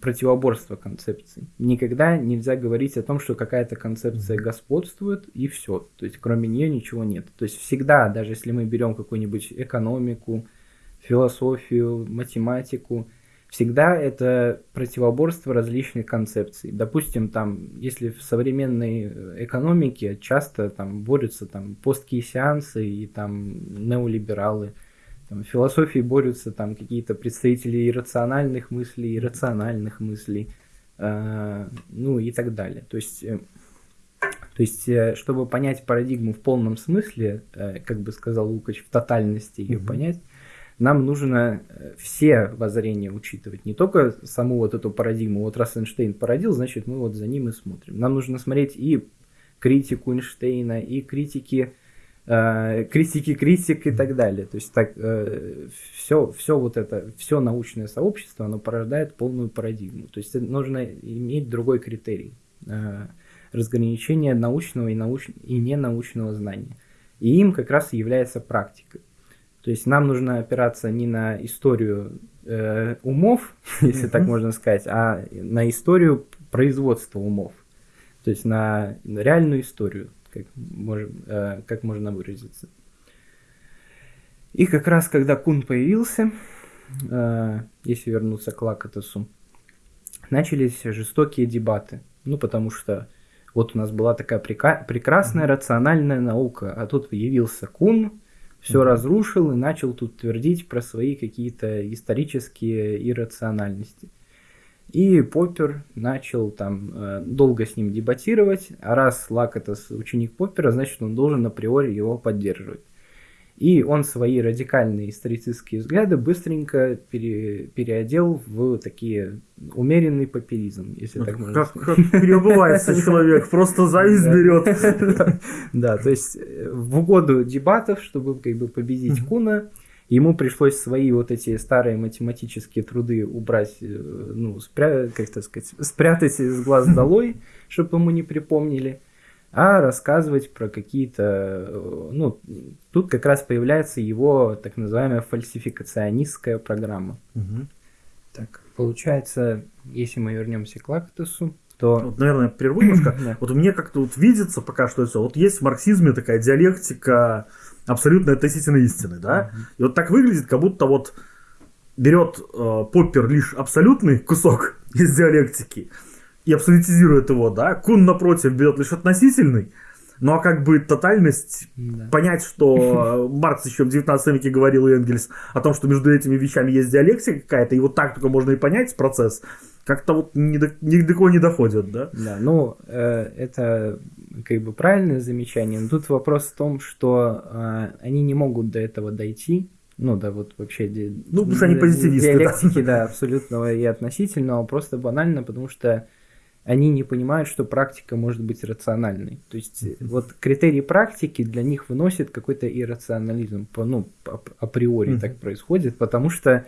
B: противоборство концепций. Никогда нельзя говорить о том, что какая-то концепция господствует и все. То есть, кроме нее ничего нет. То есть, всегда, даже если мы берем какую-нибудь экономику, философию, математику, всегда это противоборство различных концепций. Допустим, там, если в современной экономике часто там борются там посткейсианцы и там неолибералы, там, в философии борются там какие-то представители иррациональных мыслей, иррациональных мыслей, э, ну и так далее. То есть, э, то есть, э, чтобы понять парадигму в полном смысле, э, как бы сказал Лукач, в тотальности ее mm-hmm. понять, нам нужно э, все воззрения учитывать, не только саму вот эту парадигму. Вот раз Эйнштейн породил, значит мы вот за ним и смотрим. Нам нужно смотреть и критику Эйнштейна, и критики э, критики критик и так далее. То есть так э, все, все вот это, все научное сообщество, оно порождает полную парадигму. То есть нужно иметь другой критерий э, разграничения научного и, науч... и ненаучного знания. И им как раз и является практика. То есть нам нужно опираться не на историю э, умов, если так можно сказать, а на историю производства умов. То есть на реальную историю, как, можем, э, как можно выразиться. И как раз когда Кун появился, э, если вернуться к Лакатосу, начались жестокие дебаты. Ну, потому что вот у нас была такая прека- прекрасная рациональная наука, а тут явился Кун, все разрушил и начал тут твердить про свои какие-то исторические иррациональности. И Поппер начал там э, долго с ним дебатировать, а раз Лак это ученик Поппера, значит он должен априори его поддерживать. И он свои радикальные исторические взгляды быстренько пере, переодел в такие умеренный популизм, если так можно
A: как, сказать. Как переобувается человек, просто зависть берет.
B: Да, то есть э, в угоду дебатов, чтобы как бы победить Куна, ему пришлось свои вот эти старые математические труды убрать, э, ну, спря... как так сказать, спрятать из глаз долой, чтобы ему не припомнили а рассказывать про какие-то, э, ну, тут как раз появляется его так называемая фальсификационистская программа.
A: Угу.
B: Так, получается, если мы вернемся к Лактусу, то...
A: Вот, наверное, прерву немножко. Вот мне как-то вот видится пока что все. Вот есть в марксизме такая диалектика абсолютно относительно истины, да? И вот так выглядит, как будто вот берет э, Поппер лишь абсолютный кусок из диалектики, и абсолютизирует его, да, Кун, напротив, берет лишь относительный, ну а как бы тотальность, да. понять, что Маркс еще в 19 веке говорил и Энгельс о том, что между этими вещами есть диалектика какая-то, и вот так только можно и понять процесс, как-то вот ни до, ни до кого не доходит, да?
B: Да, ну э, это как бы правильное замечание, но тут вопрос в том, что э, они не могут до этого дойти, ну да, вот вообще...
A: Ну, потому что они позитивисты,
B: Диалектики, да. да, абсолютного и относительного, просто банально, потому что они не понимают, что практика может быть рациональной. То есть вот критерии практики для них выносит какой-то иррационализм, ну, априори так происходит, потому что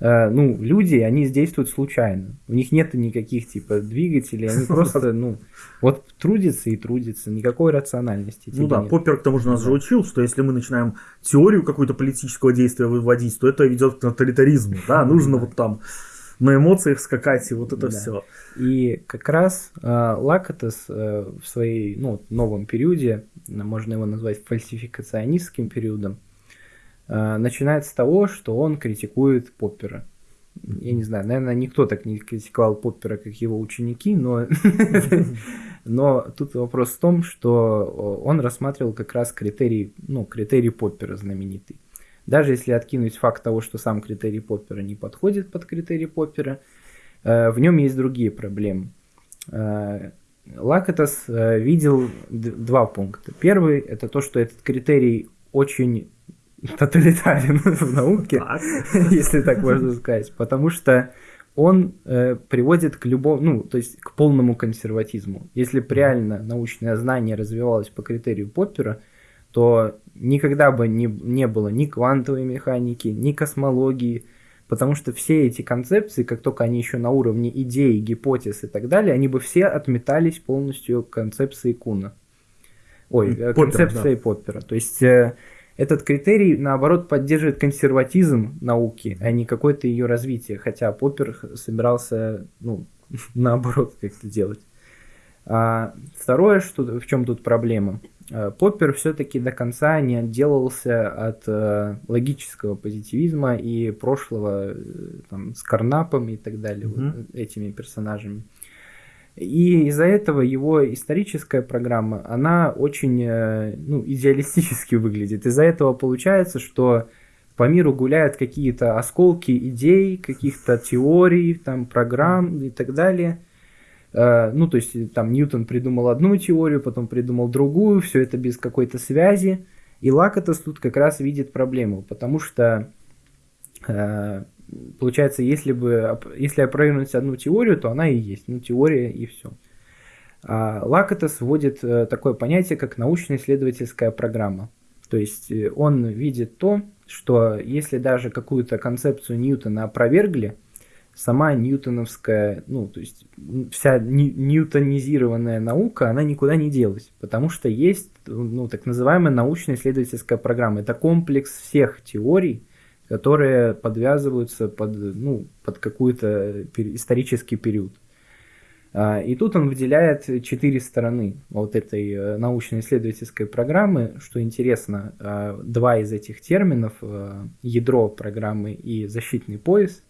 B: э, ну, люди, они действуют случайно. У них нет никаких типа двигателей, они просто, ну, вот трудятся и трудятся, никакой рациональности.
A: Ну да, нет. Поппер к тому же нас же учил, что если мы начинаем теорию какую-то политического действия выводить, то это ведет к тоталитаризму, да, нужно вот там на эмоциях скакать и вот это да. все.
B: И как раз э, Лакатес э, в своей ну, новом периоде, можно его назвать фальсификационистским периодом, э, начинает с того, что он критикует Поппера. Я не знаю, наверное, никто так не критиковал Поппера, как его ученики, но, но тут вопрос в том, что он рассматривал как раз критерий, ну, критерий Поппера знаменитый. Даже если откинуть факт того, что сам критерий Поппера не подходит под критерий Поппера, э, в нем есть другие проблемы. Э, Лакатос э, видел два пункта. Первый – это то, что этот критерий очень тоталитарен в науке, если так можно сказать, потому что он э, приводит к любому, ну, то есть к полному консерватизму. Если бы реально научное знание развивалось по критерию Поппера, то никогда бы не, не было ни квантовой механики, ни космологии, потому что все эти концепции, как только они еще на уровне идей, гипотез и так далее, они бы все отметались полностью концепции Куна. Ой, Поппер, концепцией да. Поппера. То есть э, этот критерий, наоборот, поддерживает консерватизм науки, а не какое-то ее развитие, хотя Поппер собирался, ну, наоборот, как-то делать. А второе, что, в чем тут проблема? А, Поппер все-таки до конца не отделался от э, логического позитивизма и прошлого э, там, с Карнапом и так далее, mm-hmm. вот, этими персонажами. И из-за этого его историческая программа, она очень э, ну, идеалистически выглядит. Из-за этого получается, что по миру гуляют какие-то осколки идей, каких-то теорий, там, программ и так далее. Э, ну, то есть там Ньютон придумал одну теорию, потом придумал другую, все это без какой-то связи. И Лакатос тут как раз видит проблему, потому что э, получается, если бы если опровергнуть одну теорию, то она и есть, ну теория и все. А Лакатос вводит э, такое понятие, как научно-исследовательская программа. То есть он видит то, что если даже какую-то концепцию Ньютона опровергли, сама ньютоновская, ну, то есть вся ньютонизированная наука, она никуда не делась, потому что есть, ну, так называемая научно-исследовательская программа. Это комплекс всех теорий, которые подвязываются под, ну, под какой-то исторический период. А, и тут он выделяет четыре стороны вот этой э, научно-исследовательской программы. Что интересно, а, два из этих терминов, э, ядро программы и защитный пояс,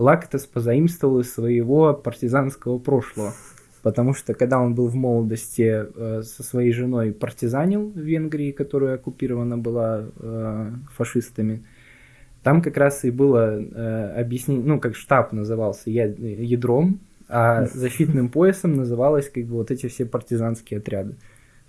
B: Лактос позаимствовал из своего партизанского прошлого. Потому что когда он был в молодости э, со своей женой партизанил в Венгрии, которая оккупирована была фашистами, там как раз и было э, объяснение, ну, как штаб назывался ядром, а защитным поясом называлось как бы вот эти все партизанские отряды.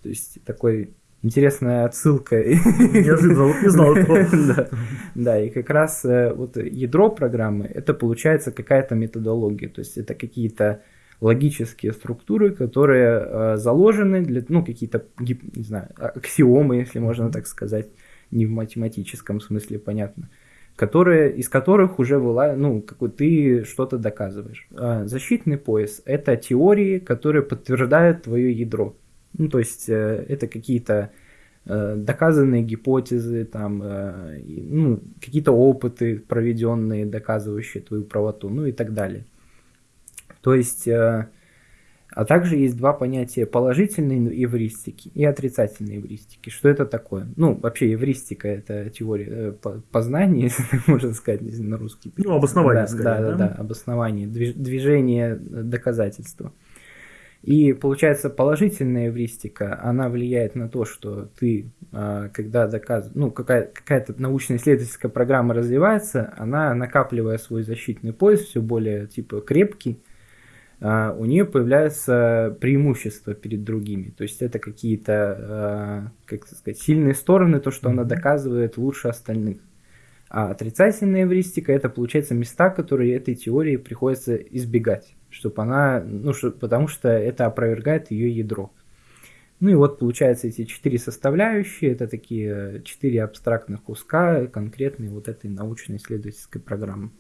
B: То есть такой интересная отсылка.
A: Неожиданно, не знал этого.
B: да, да, и как раз э, вот ядро программы, это получается какая-то методология, то есть это какие-то логические структуры, которые э, заложены для, ну, какие-то, не знаю, аксиомы, если можно так сказать, не в математическом смысле, понятно, которые, из которых уже была, ну, какой ты что-то доказываешь. А защитный пояс – это теории, которые подтверждают твое ядро. Ну, то есть э, это какие-то э, доказанные гипотезы, там, э, ну, какие-то опыты проведенные, доказывающие твою правоту, ну и так далее. То есть а также есть два понятия положительной эвристики и отрицательной эвристики. Что это такое? Ну, вообще эвристика – это теория познания, можно сказать на русский.
A: Ну, обоснование,
B: да, скорее, да, да, да, обоснование, движение доказательства. И получается, положительная эвристика, она влияет на то, что ты, а, когда доказываешь, ну, какая- какая-то научно-исследовательская программа развивается, она, накапливая свой защитный пояс, все более, типа, крепкий, а, у нее появляются преимущества перед другими. То есть это какие-то, а, как сказать, сильные стороны, то, что она доказывает лучше остальных. А отрицательная эвристика это, получается, места, которые этой теории приходится избегать, чтобы она, ну, что, потому что это опровергает ее ядро. Ну и вот получается эти четыре составляющие, это такие четыре абстрактных куска конкретной вот этой научно-исследовательской программы.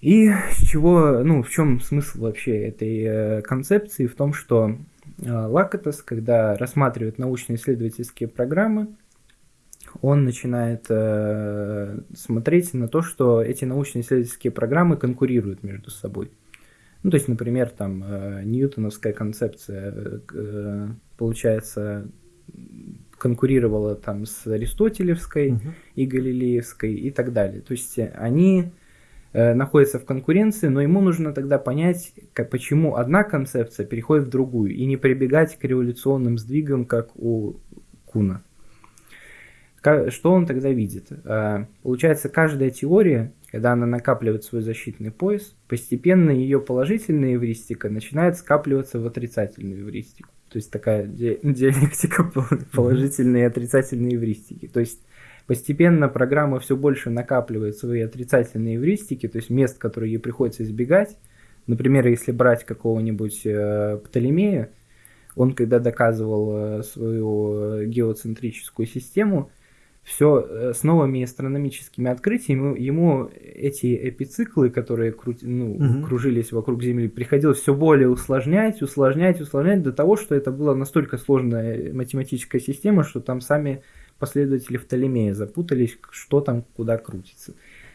B: И с чего, ну, в чем смысл вообще этой э, концепции? В том, что э, Лакатос, когда рассматривает научно-исследовательские программы, он начинает э, смотреть на то, что эти научно-исследовательские программы конкурируют между собой. Ну, то есть, например, там э, ньютоновская концепция, э, получается, конкурировала там с аристотелевской угу. и галилеевской и так далее. То есть они Э, находится в конкуренции, но ему нужно тогда понять, как, почему одна концепция переходит в другую, и не прибегать к революционным сдвигам, как у Куна. Что он тогда видит? Э, получается, каждая теория, когда она накапливает свой защитный пояс, постепенно ее положительная эвристика начинает скапливаться в отрицательную эвристику. То есть такая ди- диалектика положительные и отрицательные эвристики. То есть постепенно программа все больше накапливает свои отрицательные эвристики, то есть мест, которые ей приходится избегать. Например, если брать какого-нибудь э, Птолемея, он когда доказывал э, свою э, геоцентрическую систему, все э, с новыми астрономическими открытиями ему эти эпициклы, которые крути, ну,
A: Мгм.
B: кружились вокруг Земли, приходилось все более усложнять, усложнять, усложнять до того, что это была настолько сложная математическая система, что там сами последователи Птолемея запутались, что там куда крутится.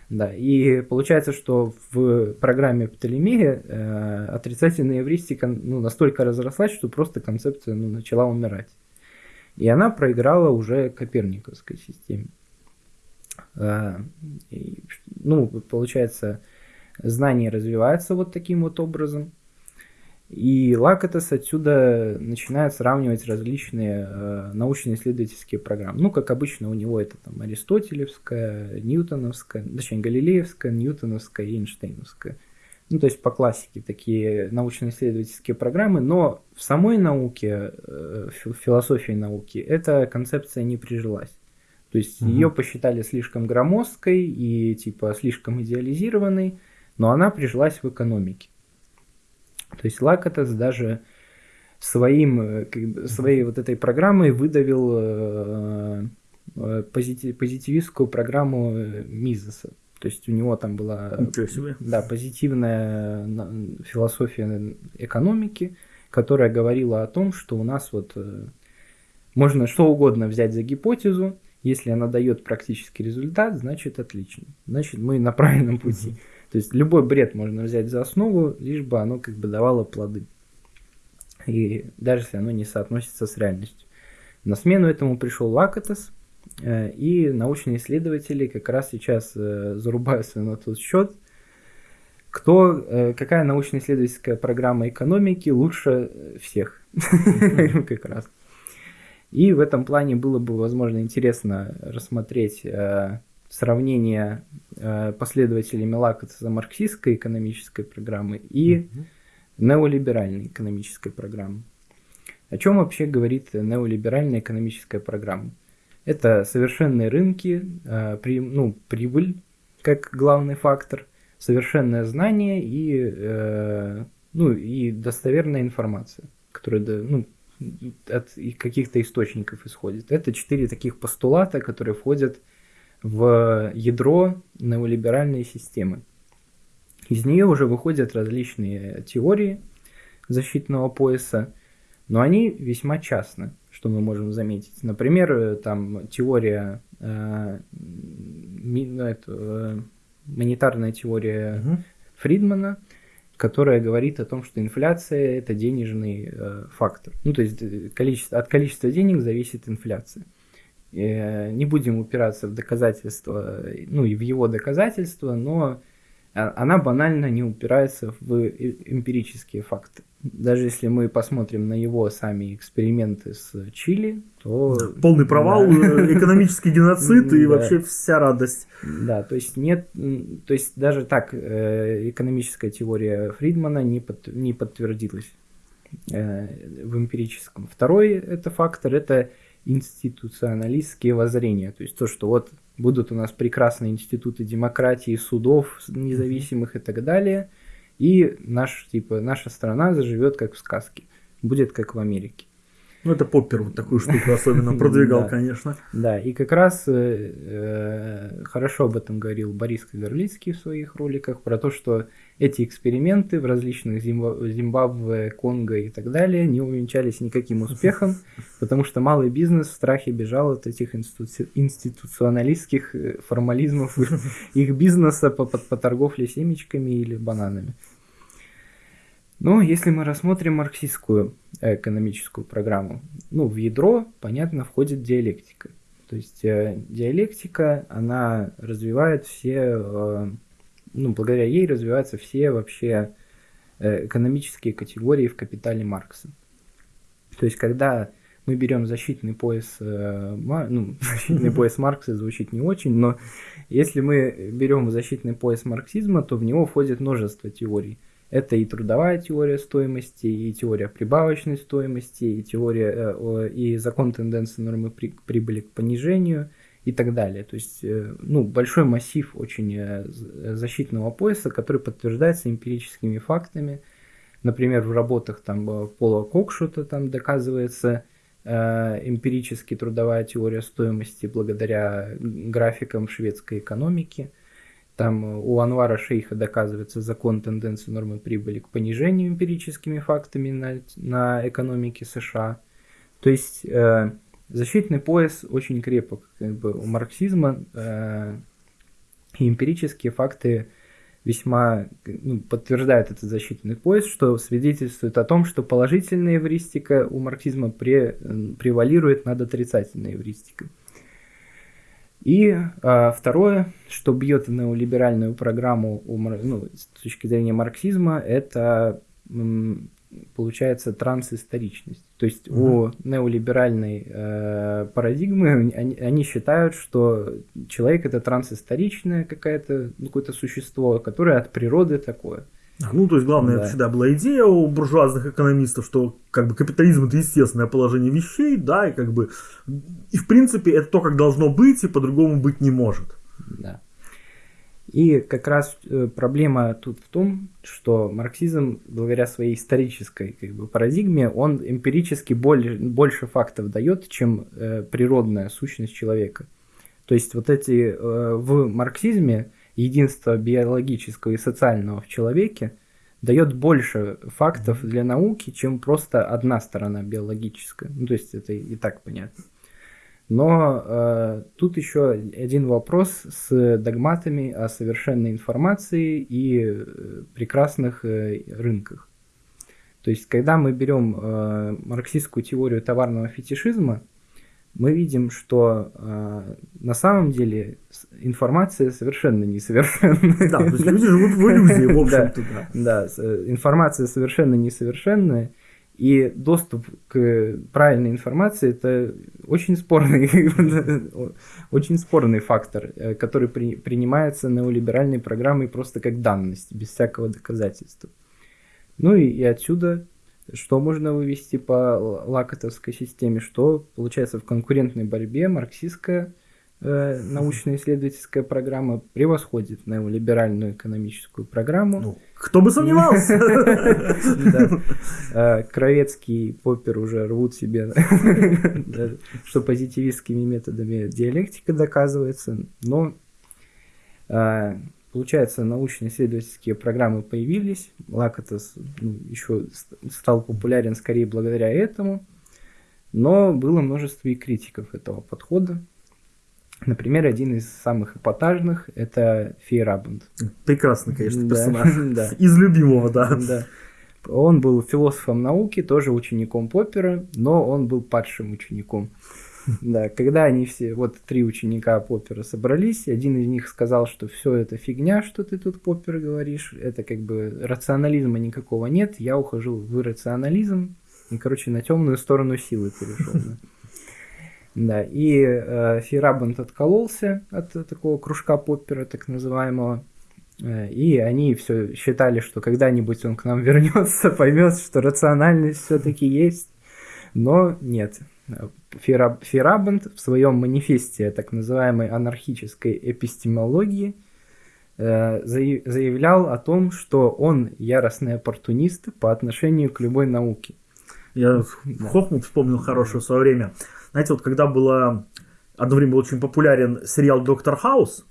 B: Да, и получается, что в программе Птолемея э, отрицательная эвристика ну, настолько разрослась, что просто концепция ну, начала умирать. И она проиграла уже Коперниковской системе. И, ну, получается, знания развиваются вот таким вот образом. И Лакатос отсюда начинает сравнивать различные э, научно-исследовательские программы. Ну, как обычно, у него это там Аристотелевская, Ньютоновская, точнее, Галилеевская, Ньютоновская и Эйнштейновская. Ну, то есть по классике такие научно-исследовательские программы, но в самой науке, э, фи- философии науки, эта концепция не прижилась. То есть
A: Мгм.
B: ее посчитали слишком громоздкой и типа слишком идеализированной, но она прижилась в экономике. То есть Лакатос даже своим, э, своей вот этой программой выдавил э, э, позити- позитивистскую программу э, Мизеса. То есть у него там была да, позитивная на- философия экономики, которая говорила о том, что у нас вот э, можно что угодно взять за гипотезу, если она дает практический результат, значит отлично. Значит, мы на правильном пути. То есть любой бред можно взять за основу, лишь бы оно как бы давало плоды. И даже если оно не соотносится с реальностью. На смену этому пришел Лакатос, и научные исследователи как раз сейчас э, зарубаются на тот счет, кто, э, какая научно-исследовательская программа экономики лучше э, всех. Как раз. И в этом плане было бы, возможно, интересно рассмотреть э, сравнение э, последователями Лакатса марксистской экономической программы и неолиберальной экономической программы. О чем вообще говорит неолиберальная экономическая программа? Это совершенные рынки, э, при- ну, прибыль как главный фактор, совершенное знание и, э, ну, и достоверная информация, которая ну, от каких-то источников исходит. Это четыре таких постулата, которые входят в ядро неолиберальной системы. Из нее уже выходят различные теории защитного пояса, но они весьма частны, что мы можем заметить. Например, э, там теория, э, ми- ну, это, э, монетарная теория
A: Мгм.
B: Фридмана, которая говорит о том, что инфляция это денежный э, фактор. Ну, то есть э, количество, от количества денег зависит инфляция. Э, не будем упираться в доказательства, ну и в его доказательства, но она банально не упирается в эмпирические факты. Даже если мы посмотрим на его сами эксперименты с Чили, то...
A: Полный провал,
B: Да.
A: э, экономический геноцид и
B: Да.
A: вообще вся радость.
B: Да, то есть нет, то есть даже так э, экономическая теория Фридмана не, под- не подтвердилась э, в эмпирическом. Второй это фактор, это институционалистские воззрения, то есть то, что вот будут у нас прекрасные институты демократии, судов независимых и так далее, и наш, типа, наша страна заживет как в сказке, будет как в Америке.
A: Ну, это Поппер вот такую штуку особенно продвигал, конечно.
B: Да, и как раз э, э, хорошо об этом говорил Борис Кагарлицкий в своих роликах, про то, что эти эксперименты в различных Зимба- Зимбабве, Конго и так далее не увенчались никаким успехом, потому что малый бизнес в страхе бежал от этих институ- институционалистских э, формализмов их бизнеса по, по- по торговле семечками или бананами. Но если мы рассмотрим марксистскую экономическую программу, ну, в ядро, понятно, входит диалектика. То есть э, диалектика, она развивает все, э, ну, благодаря ей развиваются все вообще э, экономические категории в капитале Маркса. То есть, когда мы берем защитный пояс, ну, защитный пояс Маркса звучит не очень, но если мы берем защитный пояс марксизма, то в него входит множество теорий. Это и трудовая теория стоимости, и теория прибавочной стоимости, и теория э, и закон тенденции нормы при, прибыли к понижению и так далее. То есть, э, ну, большой массив очень э, защитного пояса, который подтверждается эмпирическими фактами. Например, в работах там Пола Кокшута там доказывается эмпирически трудовая теория стоимости благодаря графикам шведской экономики. Там у Анвара Шейха доказывается закон тенденции нормы прибыли к понижению эмпирическими фактами на, на экономике США. То есть э, защитный пояс очень крепок как бы, у марксизма. Э, эмпирические факты весьма ну, подтверждают этот защитный пояс, что свидетельствует о том, что положительная эвристика у марксизма пре, превалирует над отрицательной эвристикой. И а, второе, что бьет неолиберальную программу ну, с точки зрения марксизма, это получается трансисторичность. То есть угу. у неолиберальной э, парадигмы они, они считают, что человек это трансисторичное какое-то ну, какое-то существо, которое от природы такое.
A: Ну, то есть, главное, да. это всегда была идея у буржуазных экономистов, что как бы капитализм это естественное положение вещей, да, и как бы и в принципе это то, как должно быть, и по-другому быть не может.
B: Да. И как раз э, проблема тут в том, что марксизм, благодаря своей исторической как бы, парадигме, он эмпирически более, больше фактов дает, чем э, природная сущность человека. То есть вот эти э, в марксизме единство биологического и социального в человеке дает больше фактов для науки, чем просто одна сторона биологическая. Ну, то есть это и так понятно. Но э, тут еще один вопрос с догматами о совершенной информации и э, прекрасных э, рынках. То есть, когда мы берем э, марксистскую теорию товарного фетишизма, мы видим, что э, на самом деле информация совершенно несовершенная.
A: Да, то есть люди живут в иллюзии, в общем-то.
B: Да, э, информация совершенно несовершенная, и доступ к правильной информации это очень спорный, очень спорный фактор, э, который при, принимается неолиберальной программой просто как данность, без всякого доказательства. Ну и, и отсюда что можно вывести по лакотовской системе, что получается в конкурентной борьбе марксистская э, научно-исследовательская программа превосходит неолиберальную экономическую программу. Ну,
A: кто бы сомневался?
B: Э, Кровецкий и Поппер уже рвут себе, что позитивистскими методами диалектика доказывается, но э, Получается, научно-исследовательские программы появились. Лакатос ну, еще стал популярен скорее благодаря этому. Но было множество и критиков этого подхода. Например, один из самых эпатажных – это Фейрабунд.
A: Прекрасный, конечно, персонаж. Да. Из любимого, да. да.
B: Он был философом науки, тоже учеником Поппера, но он был падшим учеником. Да, когда они все, вот три ученика Поппера собрались, один из них сказал, что все это фигня, что ты тут, Поппер, говоришь, это как бы рационализма никакого нет, я ухожу в иррационализм, и, короче, на темную сторону силы перешел. Да. Да, и э, Фейрабант откололся от такого кружка Поппера, так называемого. Э, и они все считали, что когда-нибудь он к нам вернется, поймет, что рациональность все-таки есть. Но нет. Ферабант в своем манифесте так называемой анархической эпистемологии э, заявлял о том, что он яростный оппортунист по отношению к любой науке.
A: Я да. Хохмут вспомнил хорошее в свое время. Знаете, вот когда было одно время был очень популярен сериал «Доктор Хаус»,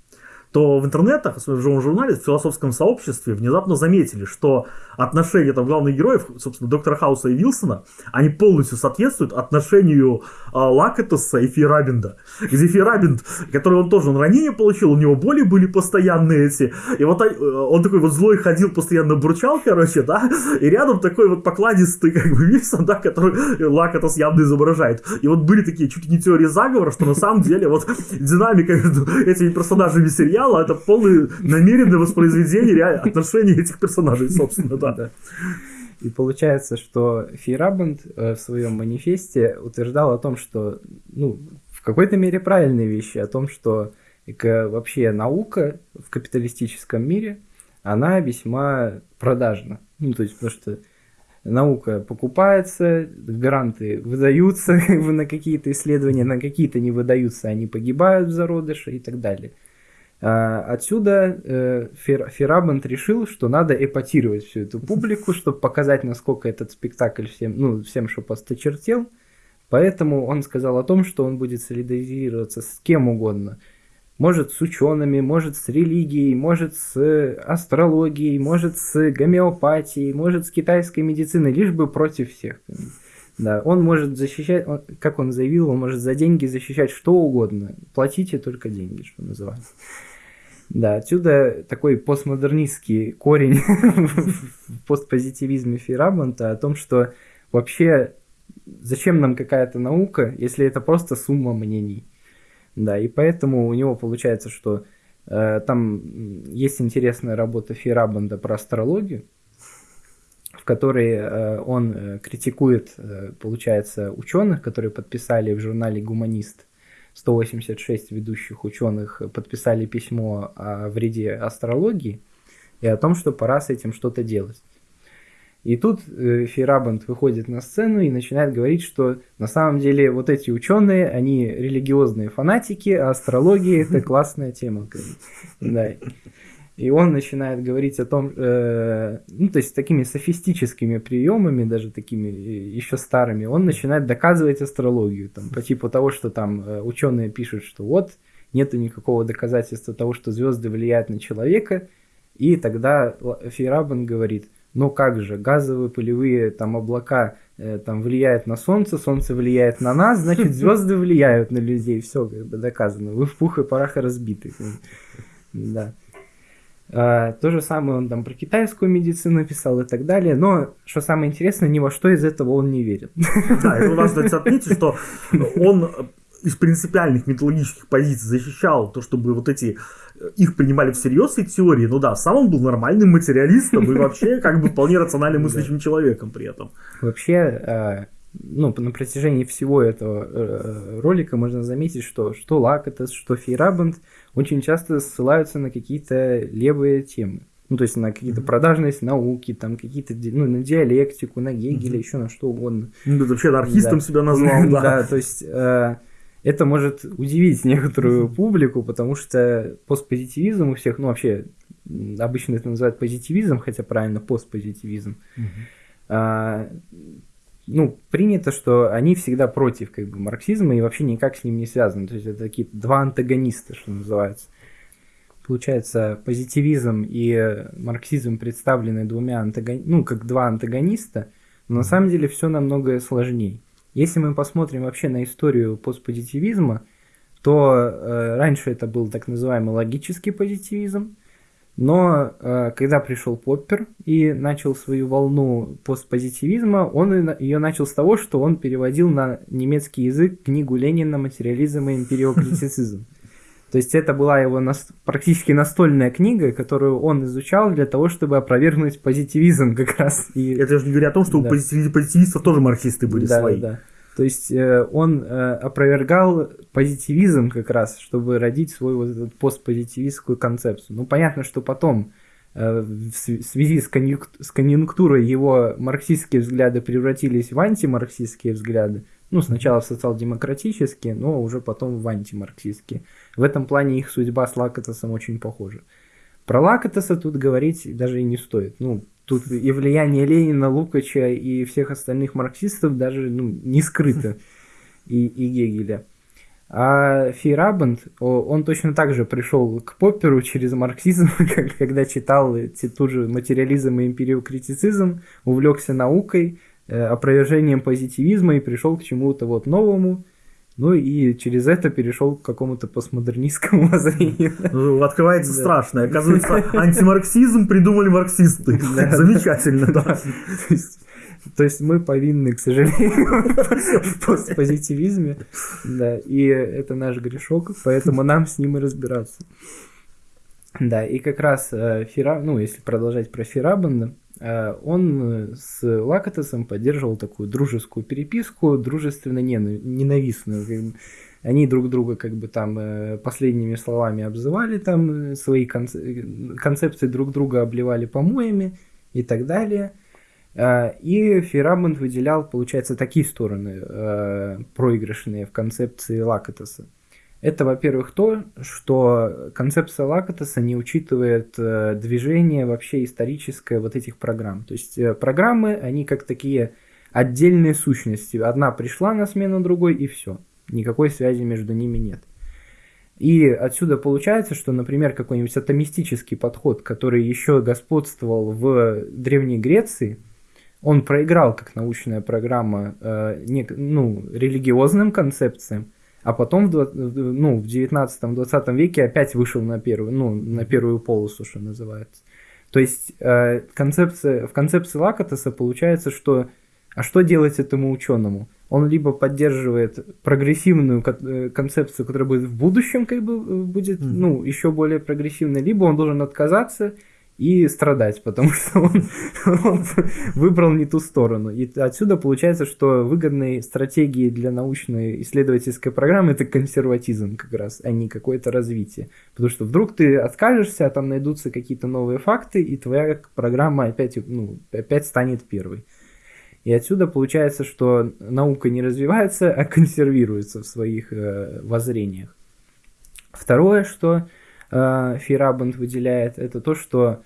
A: то в интернетах, в живом журнале, в философском сообществе внезапно заметили, что отношения там главных героев, собственно, доктора Хауса и Вилсона, они полностью соответствуют отношению э, Лакатоса и Фейрабинда. Где Фейрабинд, который он тоже он ранение получил, у него боли были постоянные эти, и вот э, он такой вот злой ходил, постоянно бурчал, короче, да, и рядом такой вот покладистый, как бы, Вилсон, да, который Лакатос явно изображает. И вот были такие чуть не теории заговора, что на самом деле вот динамика между этими персонажами сериала сериала это полное намеренное воспроизведение отношений этих персонажей, собственно, да.
B: И получается, что Фейрабанд э, в своем манифесте утверждал о том, что, ну, в какой-то мере правильные вещи, о том, что вообще наука в капиталистическом мире, она весьма продажна. Ну, то есть, потому что наука покупается, гранты выдаются на какие-то исследования, на какие-то не выдаются, они погибают в зародыше и так далее. А, отсюда э, Ферабант решил, что надо эпатировать всю эту публику, чтобы показать, насколько этот спектакль всем, ну, всем, что посточертел. Поэтому он сказал о том, что он будет солидаризироваться с кем угодно. Может с учеными, может с религией, может с астрологией, может с гомеопатией, может с китайской медициной, лишь бы против всех. Да, он может защищать, он, как он заявил, он может за деньги защищать что угодно. Платите только деньги, что называется. Да, отсюда такой постмодернистский корень в постпозитивизме Фейрабанта о том, что вообще зачем нам какая-то наука, если это просто сумма мнений. Да, и поэтому у него получается, что э, там есть интересная работа Фейрабанда про астрологию, которой э, он э, критикует, э, получается, ученых, которые подписали в журнале «Гуманист» 186 ведущих ученых подписали письмо о вреде астрологии и о том, что пора с этим что-то делать. И тут Фейрабанд выходит на сцену и начинает говорить, что на самом деле вот эти ученые, они религиозные фанатики, а астрология это классная тема. Да. И он начинает говорить о том, э, ну, то есть такими софистическими приемами, даже такими э, еще старыми, он начинает доказывать астрологию, там, по типу того, что там э, ученые пишут, что вот, нету никакого доказательства того, что звезды влияют на человека, и тогда Фейрабан говорит, но как же, газовые пылевые там облака э, там влияют на Солнце, Солнце влияет на нас, значит звезды влияют на людей, все доказано, вы в пух и парах разбиты. Да. А, то же самое он там про китайскую медицину писал и так далее, но что самое интересное, ни во что из этого он не верит.
A: Да, это важно отметить, что он из принципиальных методологических позиций защищал то, чтобы вот эти э, их принимали всерьез эти теории, ну да, сам он был нормальным материалистом и вообще как бы вполне рационально мыслящим человеком при этом.
B: Вообще, э, ну, на протяжении всего этого э, ролика можно заметить, что что Лакатес, что Фейрабанд очень часто ссылаются на какие-то левые темы. Ну, то есть на какие-то продажность науки, там какие-то, ну, на диалектику, на Гегеля, mm-hmm. еще на что угодно.
A: Ну, ты вообще анархистом да. себя назвал,
B: да. Да, то есть это может удивить некоторую публику, потому что постпозитивизм у всех, ну вообще обычно это называют позитивизм, хотя правильно постпозитивизм. А, ну, принято, что они всегда против как бы, марксизма и вообще никак с ним не связаны. То есть это такие два антагониста, что называется. Получается, позитивизм и марксизм представлены двумя антагонистами, ну, как два антагониста, но на самом деле все намного сложнее. Если мы посмотрим вообще на историю постпозитивизма, то э, раньше это был так называемый логический позитивизм, но э, когда пришел Поппер и начал свою волну постпозитивизма, он ее начал с того, что он переводил на немецкий язык книгу Ленина «Материализм и империокритицизм». То есть это была его нас... практически настольная книга, которую он изучал для того, чтобы опровергнуть позитивизм как раз.
A: И... Это же не говоря о том, что да. у позитивистов тоже марксисты были
B: да,
A: свои.
B: Да. То есть э, он э, опровергал позитивизм как раз, чтобы родить свою вот эту постпозитивистскую концепцию. Ну, понятно, что потом э, в связи с, конъюнк... с конъюнктурой его марксистские взгляды превратились в антимарксистские взгляды. Ну, сначала в социал-демократические, но уже потом в антимарксистские. В этом плане их судьба с Лакатосом очень похожа. Про Лакатоса тут говорить даже и не стоит. Ну, тут и влияние Ленина, Лукача и всех остальных марксистов даже ну, не скрыто. И, и Гегеля. А Фейрабанд, он точно так же пришел к Попперу через марксизм, когда читал тот же материализм и империокритицизм, увлекся наукой, Э, опровержением позитивизма и пришел к чему-то вот новому. Ну и через это перешел к какому-то постмодернистскому воззрению.
A: Ну, открывается да. страшное. Оказывается, антимарксизм придумали марксисты. Замечательно, да.
B: То есть мы повинны, к сожалению, в постпозитивизме. Да, и это наш грешок, поэтому нам с ним и разбираться. Да, и как раз э, Фира, ну, если продолжать про Фирабанда, э, он с Лакатосом поддерживал такую дружескую переписку, дружественно ненавистную. Они друг друга как бы там э, последними словами обзывали, там свои концепции друг друга обливали помоями и так далее. И Ферабанд выделял, получается, такие стороны проигрышные в концепции Лакатоса. Это, во-первых, то, что концепция Лакатоса не учитывает э, движение вообще историческое вот этих программ. То есть э, программы, они как такие отдельные сущности. Одна пришла на смену другой и все. Никакой связи между ними нет. И отсюда получается, что, например, какой-нибудь атомистический подход, который еще господствовал в Древней Греции, он проиграл как научная программа э, не, ну, религиозным концепциям, а потом в, ну, в 19-20 веке опять вышел на первую, ну, на первую полосу, что называется. То есть э, концепция, в концепции Лакатоса получается, что а что делать этому ученому? Он либо поддерживает прогрессивную э, концепцию, которая будет в будущем, как бы э, будет, mm. ну, еще более прогрессивной, либо он должен отказаться и страдать, потому что он, он выбрал не ту сторону. И отсюда получается, что выгодной стратегией для научной исследовательской программы это консерватизм как раз, а не какое-то развитие. Потому что вдруг ты откажешься, а там найдутся какие-то новые факты, и твоя программа опять, ну, опять станет первой. И отсюда получается, что наука не развивается, а консервируется в своих э, воззрениях. Второе, что Фейрабанд выделяет, это то, что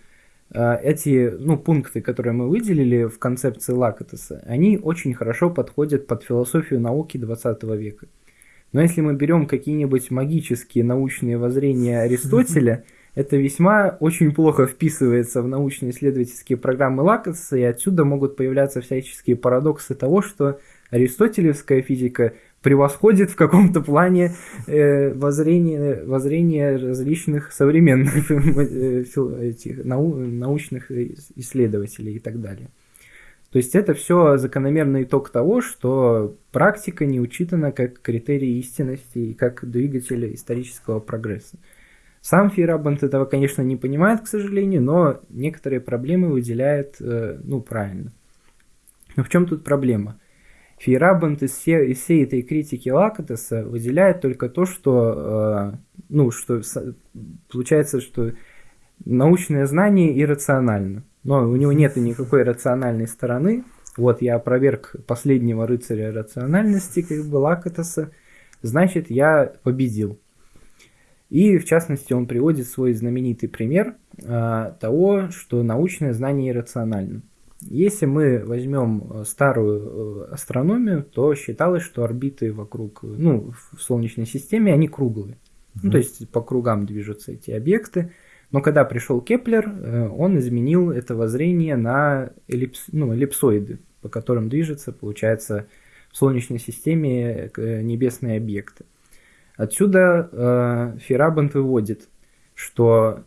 B: э, эти ну, пункты, которые мы выделили в концепции Лакатоса, они очень хорошо подходят под философию науки 20 века. Но если мы берем какие-нибудь магические научные воззрения Аристотеля, это весьма очень плохо вписывается в научно-исследовательские программы Лакатоса, и отсюда могут появляться всяческие парадоксы того, что аристотелевская физика превосходит в каком-то плане э, воззрение, воззрение различных современных э, этих, нау, научных исследователей и так далее. То есть это все закономерный итог того, что практика не учитана как критерий истинности и как двигатель исторического прогресса. Сам Фейрабанд этого, конечно, не понимает, к сожалению, но некоторые проблемы выделяет, э, ну, правильно. Но в чем тут проблема? Фейрабанд из, все, из всей этой критики Лакатоса выделяет только то, что, э, ну, что получается, что научное знание иррационально. Но у него нет никакой рациональной стороны. Вот я опроверг последнего рыцаря рациональности, как бы Лакатоса. Значит, я победил. И, в частности, он приводит свой знаменитый пример э, того, что научное знание иррационально. Если мы возьмем э, старую э, астрономию, то считалось, что орбиты вокруг, ну, в Солнечной системе, они круглые. Mm-hmm. Ну, то есть по кругам движутся эти объекты. Но когда пришел Кеплер, э, он изменил это воззрение на эллипс, ну, эллипсоиды, по которым движется, получается, в Солнечной системе небесные объекты. Отсюда э, Фейерабенд выводит, что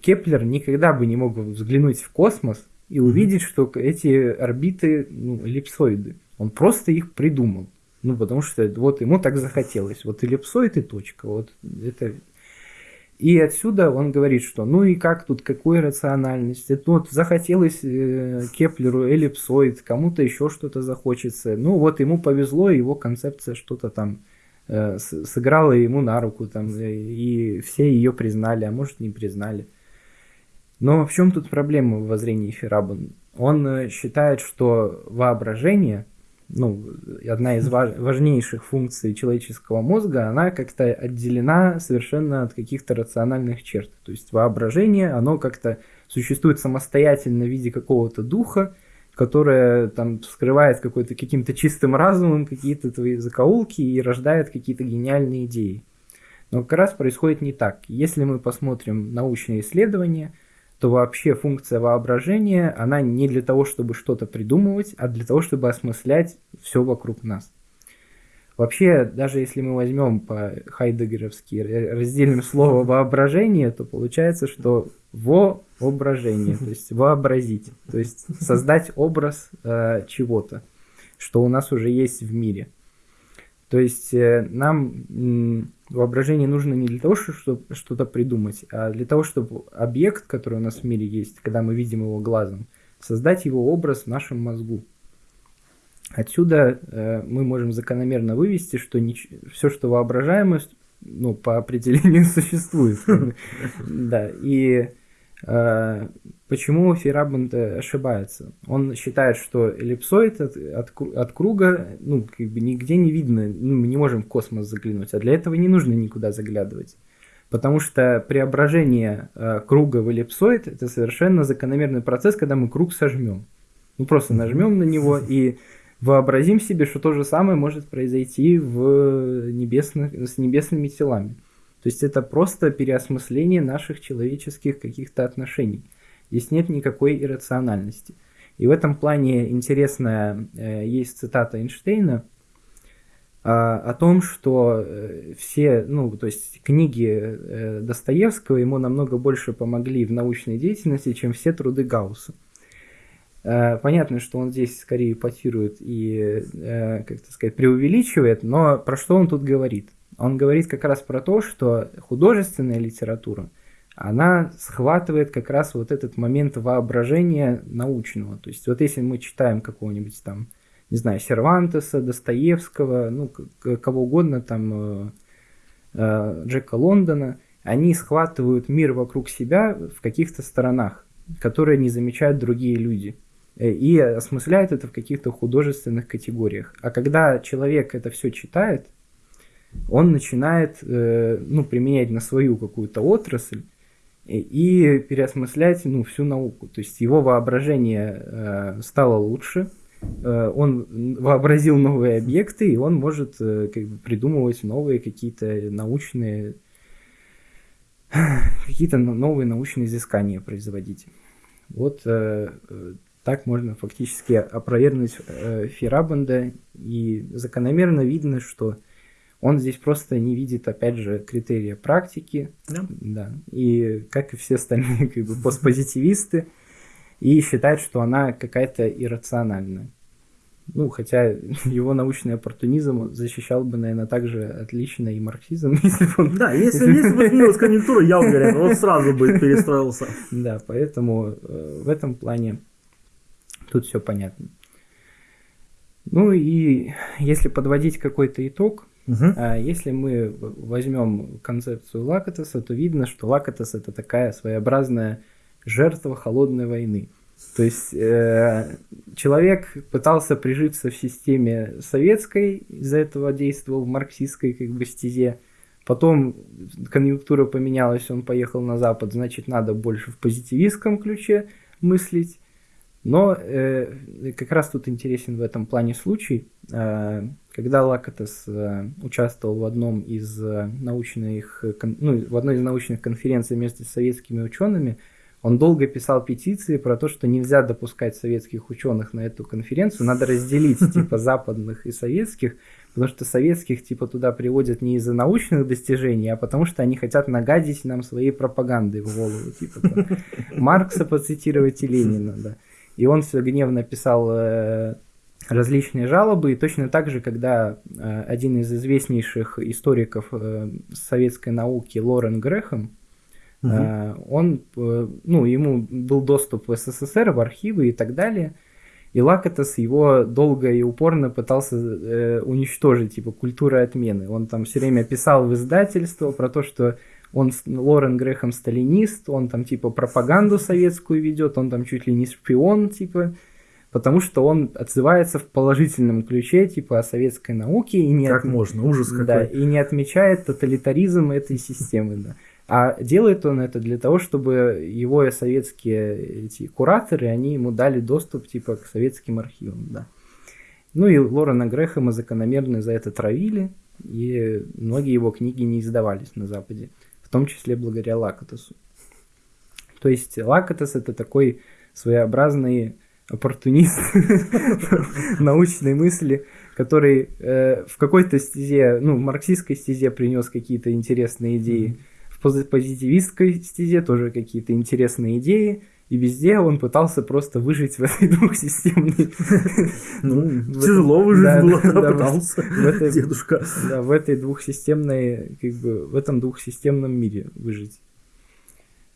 B: Кеплер никогда бы не мог взглянуть в космос и увидеть, что эти орбиты ну, эллипсоиды. Он просто их придумал. Ну, потому что вот ему так захотелось. Вот эллипсоид и точка. Вот это... И отсюда он говорит, что ну и как тут, какой рациональность? Это вот захотелось э, Кеплеру эллипсоид, кому-то еще что-то захочется. Ну вот ему повезло, его концепция что-то там э, сыграла ему на руку, там, и все ее признали, а может не признали. Но в чем тут проблема в воззрении Ферабан? Он э, считает, что воображение, ну, одна из важнейших функций человеческого мозга, она как-то отделена совершенно от каких-то рациональных черт. То есть воображение, оно как-то существует самостоятельно в виде какого-то духа, которое там скрывает какой-то каким-то чистым разумом какие-то твои закоулки и рождает какие-то гениальные идеи. Но как раз происходит не так. Если мы посмотрим научные исследования – то вообще функция воображения, она не для того, чтобы что-то придумывать, а для того, чтобы осмыслять все вокруг нас. Вообще, даже если мы возьмем по хайдегеровски разделим слово воображение, то получается, что воображение, то есть вообразить, то есть создать образ э, чего-то, что у нас уже есть в мире. То есть э, нам воображение нужно не для того, чтобы что-то придумать, а для того, чтобы объект, который у нас в мире есть, когда мы видим его глазом, создать его образ в нашем мозгу. Отсюда э, мы можем закономерно вывести, что нич- все, что воображаемо, ну, по определению существует. Да, и почему Ферабанд ошибается? Он считает, что эллипсоид от, от, от круга, ну, как бы нигде не видно, ну, мы не можем в космос заглянуть, а для этого не нужно никуда заглядывать. Потому что преображение э, круга в эллипсоид это совершенно закономерный процесс, когда мы круг сожмем. Ну просто нажмем на него и вообразим себе, что то же самое может произойти в небесных, с небесными телами. То есть это просто переосмысление наших человеческих каких-то отношений. Здесь нет никакой иррациональности. И в этом плане интересная э, есть цитата Эйнштейна э, о том, что э, все, ну, то есть книги э, Достоевского ему намного больше помогли в научной деятельности, чем все труды Гаусса. Э, понятно, что он здесь скорее потирует и, э, как сказать, преувеличивает, но про что он тут говорит? Он говорит как раз про то, что художественная литература, она схватывает как раз вот этот момент воображения научного. То есть вот если мы читаем какого-нибудь там, не знаю, Сервантеса, Достоевского, ну, кого угодно, там, э, Джека Лондона, они схватывают мир вокруг себя в каких-то сторонах, которые не замечают другие люди. Э, и осмысляет это в каких-то художественных категориях. А когда человек это все читает, он начинает э, ну, применять на свою какую-то отрасль и переосмыслять ну, всю науку. То есть его воображение э, стало лучше, он вообразил новые объекты, и он может как бы, придумывать новые какие-то научные какие-то новые научные изыскания производить. Вот так можно фактически опровергнуть э, Ферабанда, и закономерно видно, что он здесь просто не видит, опять же, критерия практики,
A: да.
B: Да, и как и все остальные как бы, постпозитивисты, и считает, что она какая-то иррациональная. Ну, хотя его научный оппортунизм защищал бы, наверное, также отлично и марксизм, если бы он...
A: Да, если, если бы изменилась конъюнктура, я уверен, он сразу бы перестроился.
B: Да, поэтому э, в этом плане Тут все понятно. Ну и если подводить какой-то итог, угу. если мы возьмем концепцию Лакатоса, то видно, что Лакатос это такая своеобразная жертва холодной войны. То есть э, человек пытался прижиться в системе советской, из-за этого действовал в марксистской как бы стезе. Потом конъюнктура поменялась, он поехал на Запад, значит, надо больше в позитивистском ключе мыслить. Но э, как раз тут интересен в этом плане случай, э, когда Лакатос э, участвовал в одном из э, научных, ну, в одной из научных конференций вместе с советскими учеными, он долго писал петиции про то, что нельзя допускать советских ученых на эту конференцию, надо разделить типа западных и советских, потому что советских типа туда приводят не из-за научных достижений, а потому что они хотят нагадить нам своей пропагандой в голову, типа там, Маркса поцитировать и Ленина, да. И он все гневно писал э, различные жалобы. И точно так же, когда э, один из известнейших историков э, советской науки Лорен Грэхэм, угу. он, ну, ему был доступ в СССР, в архивы и так далее. И Лакатос его долго и упорно пытался э, уничтожить, типа, культура отмены. Он там все время писал в издательство про то, что он, Лорен Грехом сталинист, он там типа пропаганду советскую ведет, он там чуть ли не шпион, типа, потому что он отзывается в положительном ключе, типа, о советской науке. И не
A: как от... можно, ужас какой.
B: Да, и не отмечает тоталитаризм этой системы, да. А делает он это для того, чтобы его советские эти кураторы, они ему дали доступ, типа, к советским архивам, да. Ну и Лорена Грэхэма закономерно за это травили, и многие его книги не издавались на Западе в том числе благодаря Лакатосу. То есть Лакатос это такой своеобразный оппортунист научной мысли, который э, в какой-то стезе, ну, в марксистской стезе принес какие-то интересные идеи, в позитивистской стезе тоже какие-то интересные идеи, и везде он пытался просто выжить в этой двухсистемной...
A: Ну, тяжело выжить было, да, пытался дедушка.
B: Да, в этой двухсистемной, как бы, в этом двухсистемном мире выжить.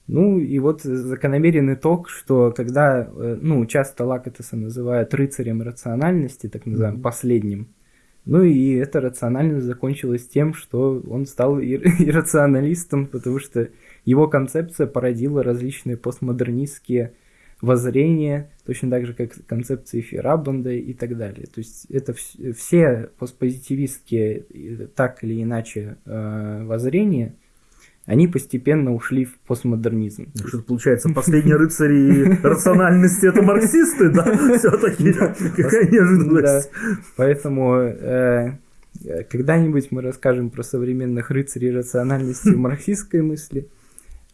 B: Ну и вот закономерен итог, что когда, э, ну, часто Лакатеса называют рыцарем рациональности, так называемым, mm-hmm. последним, ну и эта рациональность закончилась тем, что он стал ир- иррационалистом, потому что его концепция породила различные постмодернистские воззрения, точно так же, как концепции Ферабанда и так далее. То есть это все постпозитивистские, так или иначе, э, воззрения – они постепенно ушли в постмодернизм.
A: Ну, что получается, последние рыцари рациональности это марксисты, да? Все-таки какая неожиданность.
B: Поэтому э, когда-нибудь мы расскажем про современных рыцарей рациональности в марксистской мысли.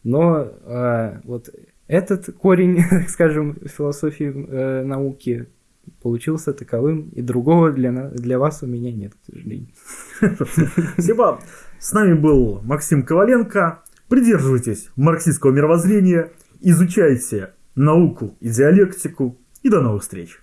B: Но э, вот этот корень, скажем, философии э, науки получился таковым, и другого для, для вас у меня нет, к сожалению.
A: Спасибо. С нами был Максим Коваленко. Придерживайтесь марксистского мировоззрения, изучайте науку и диалектику. И до новых встреч!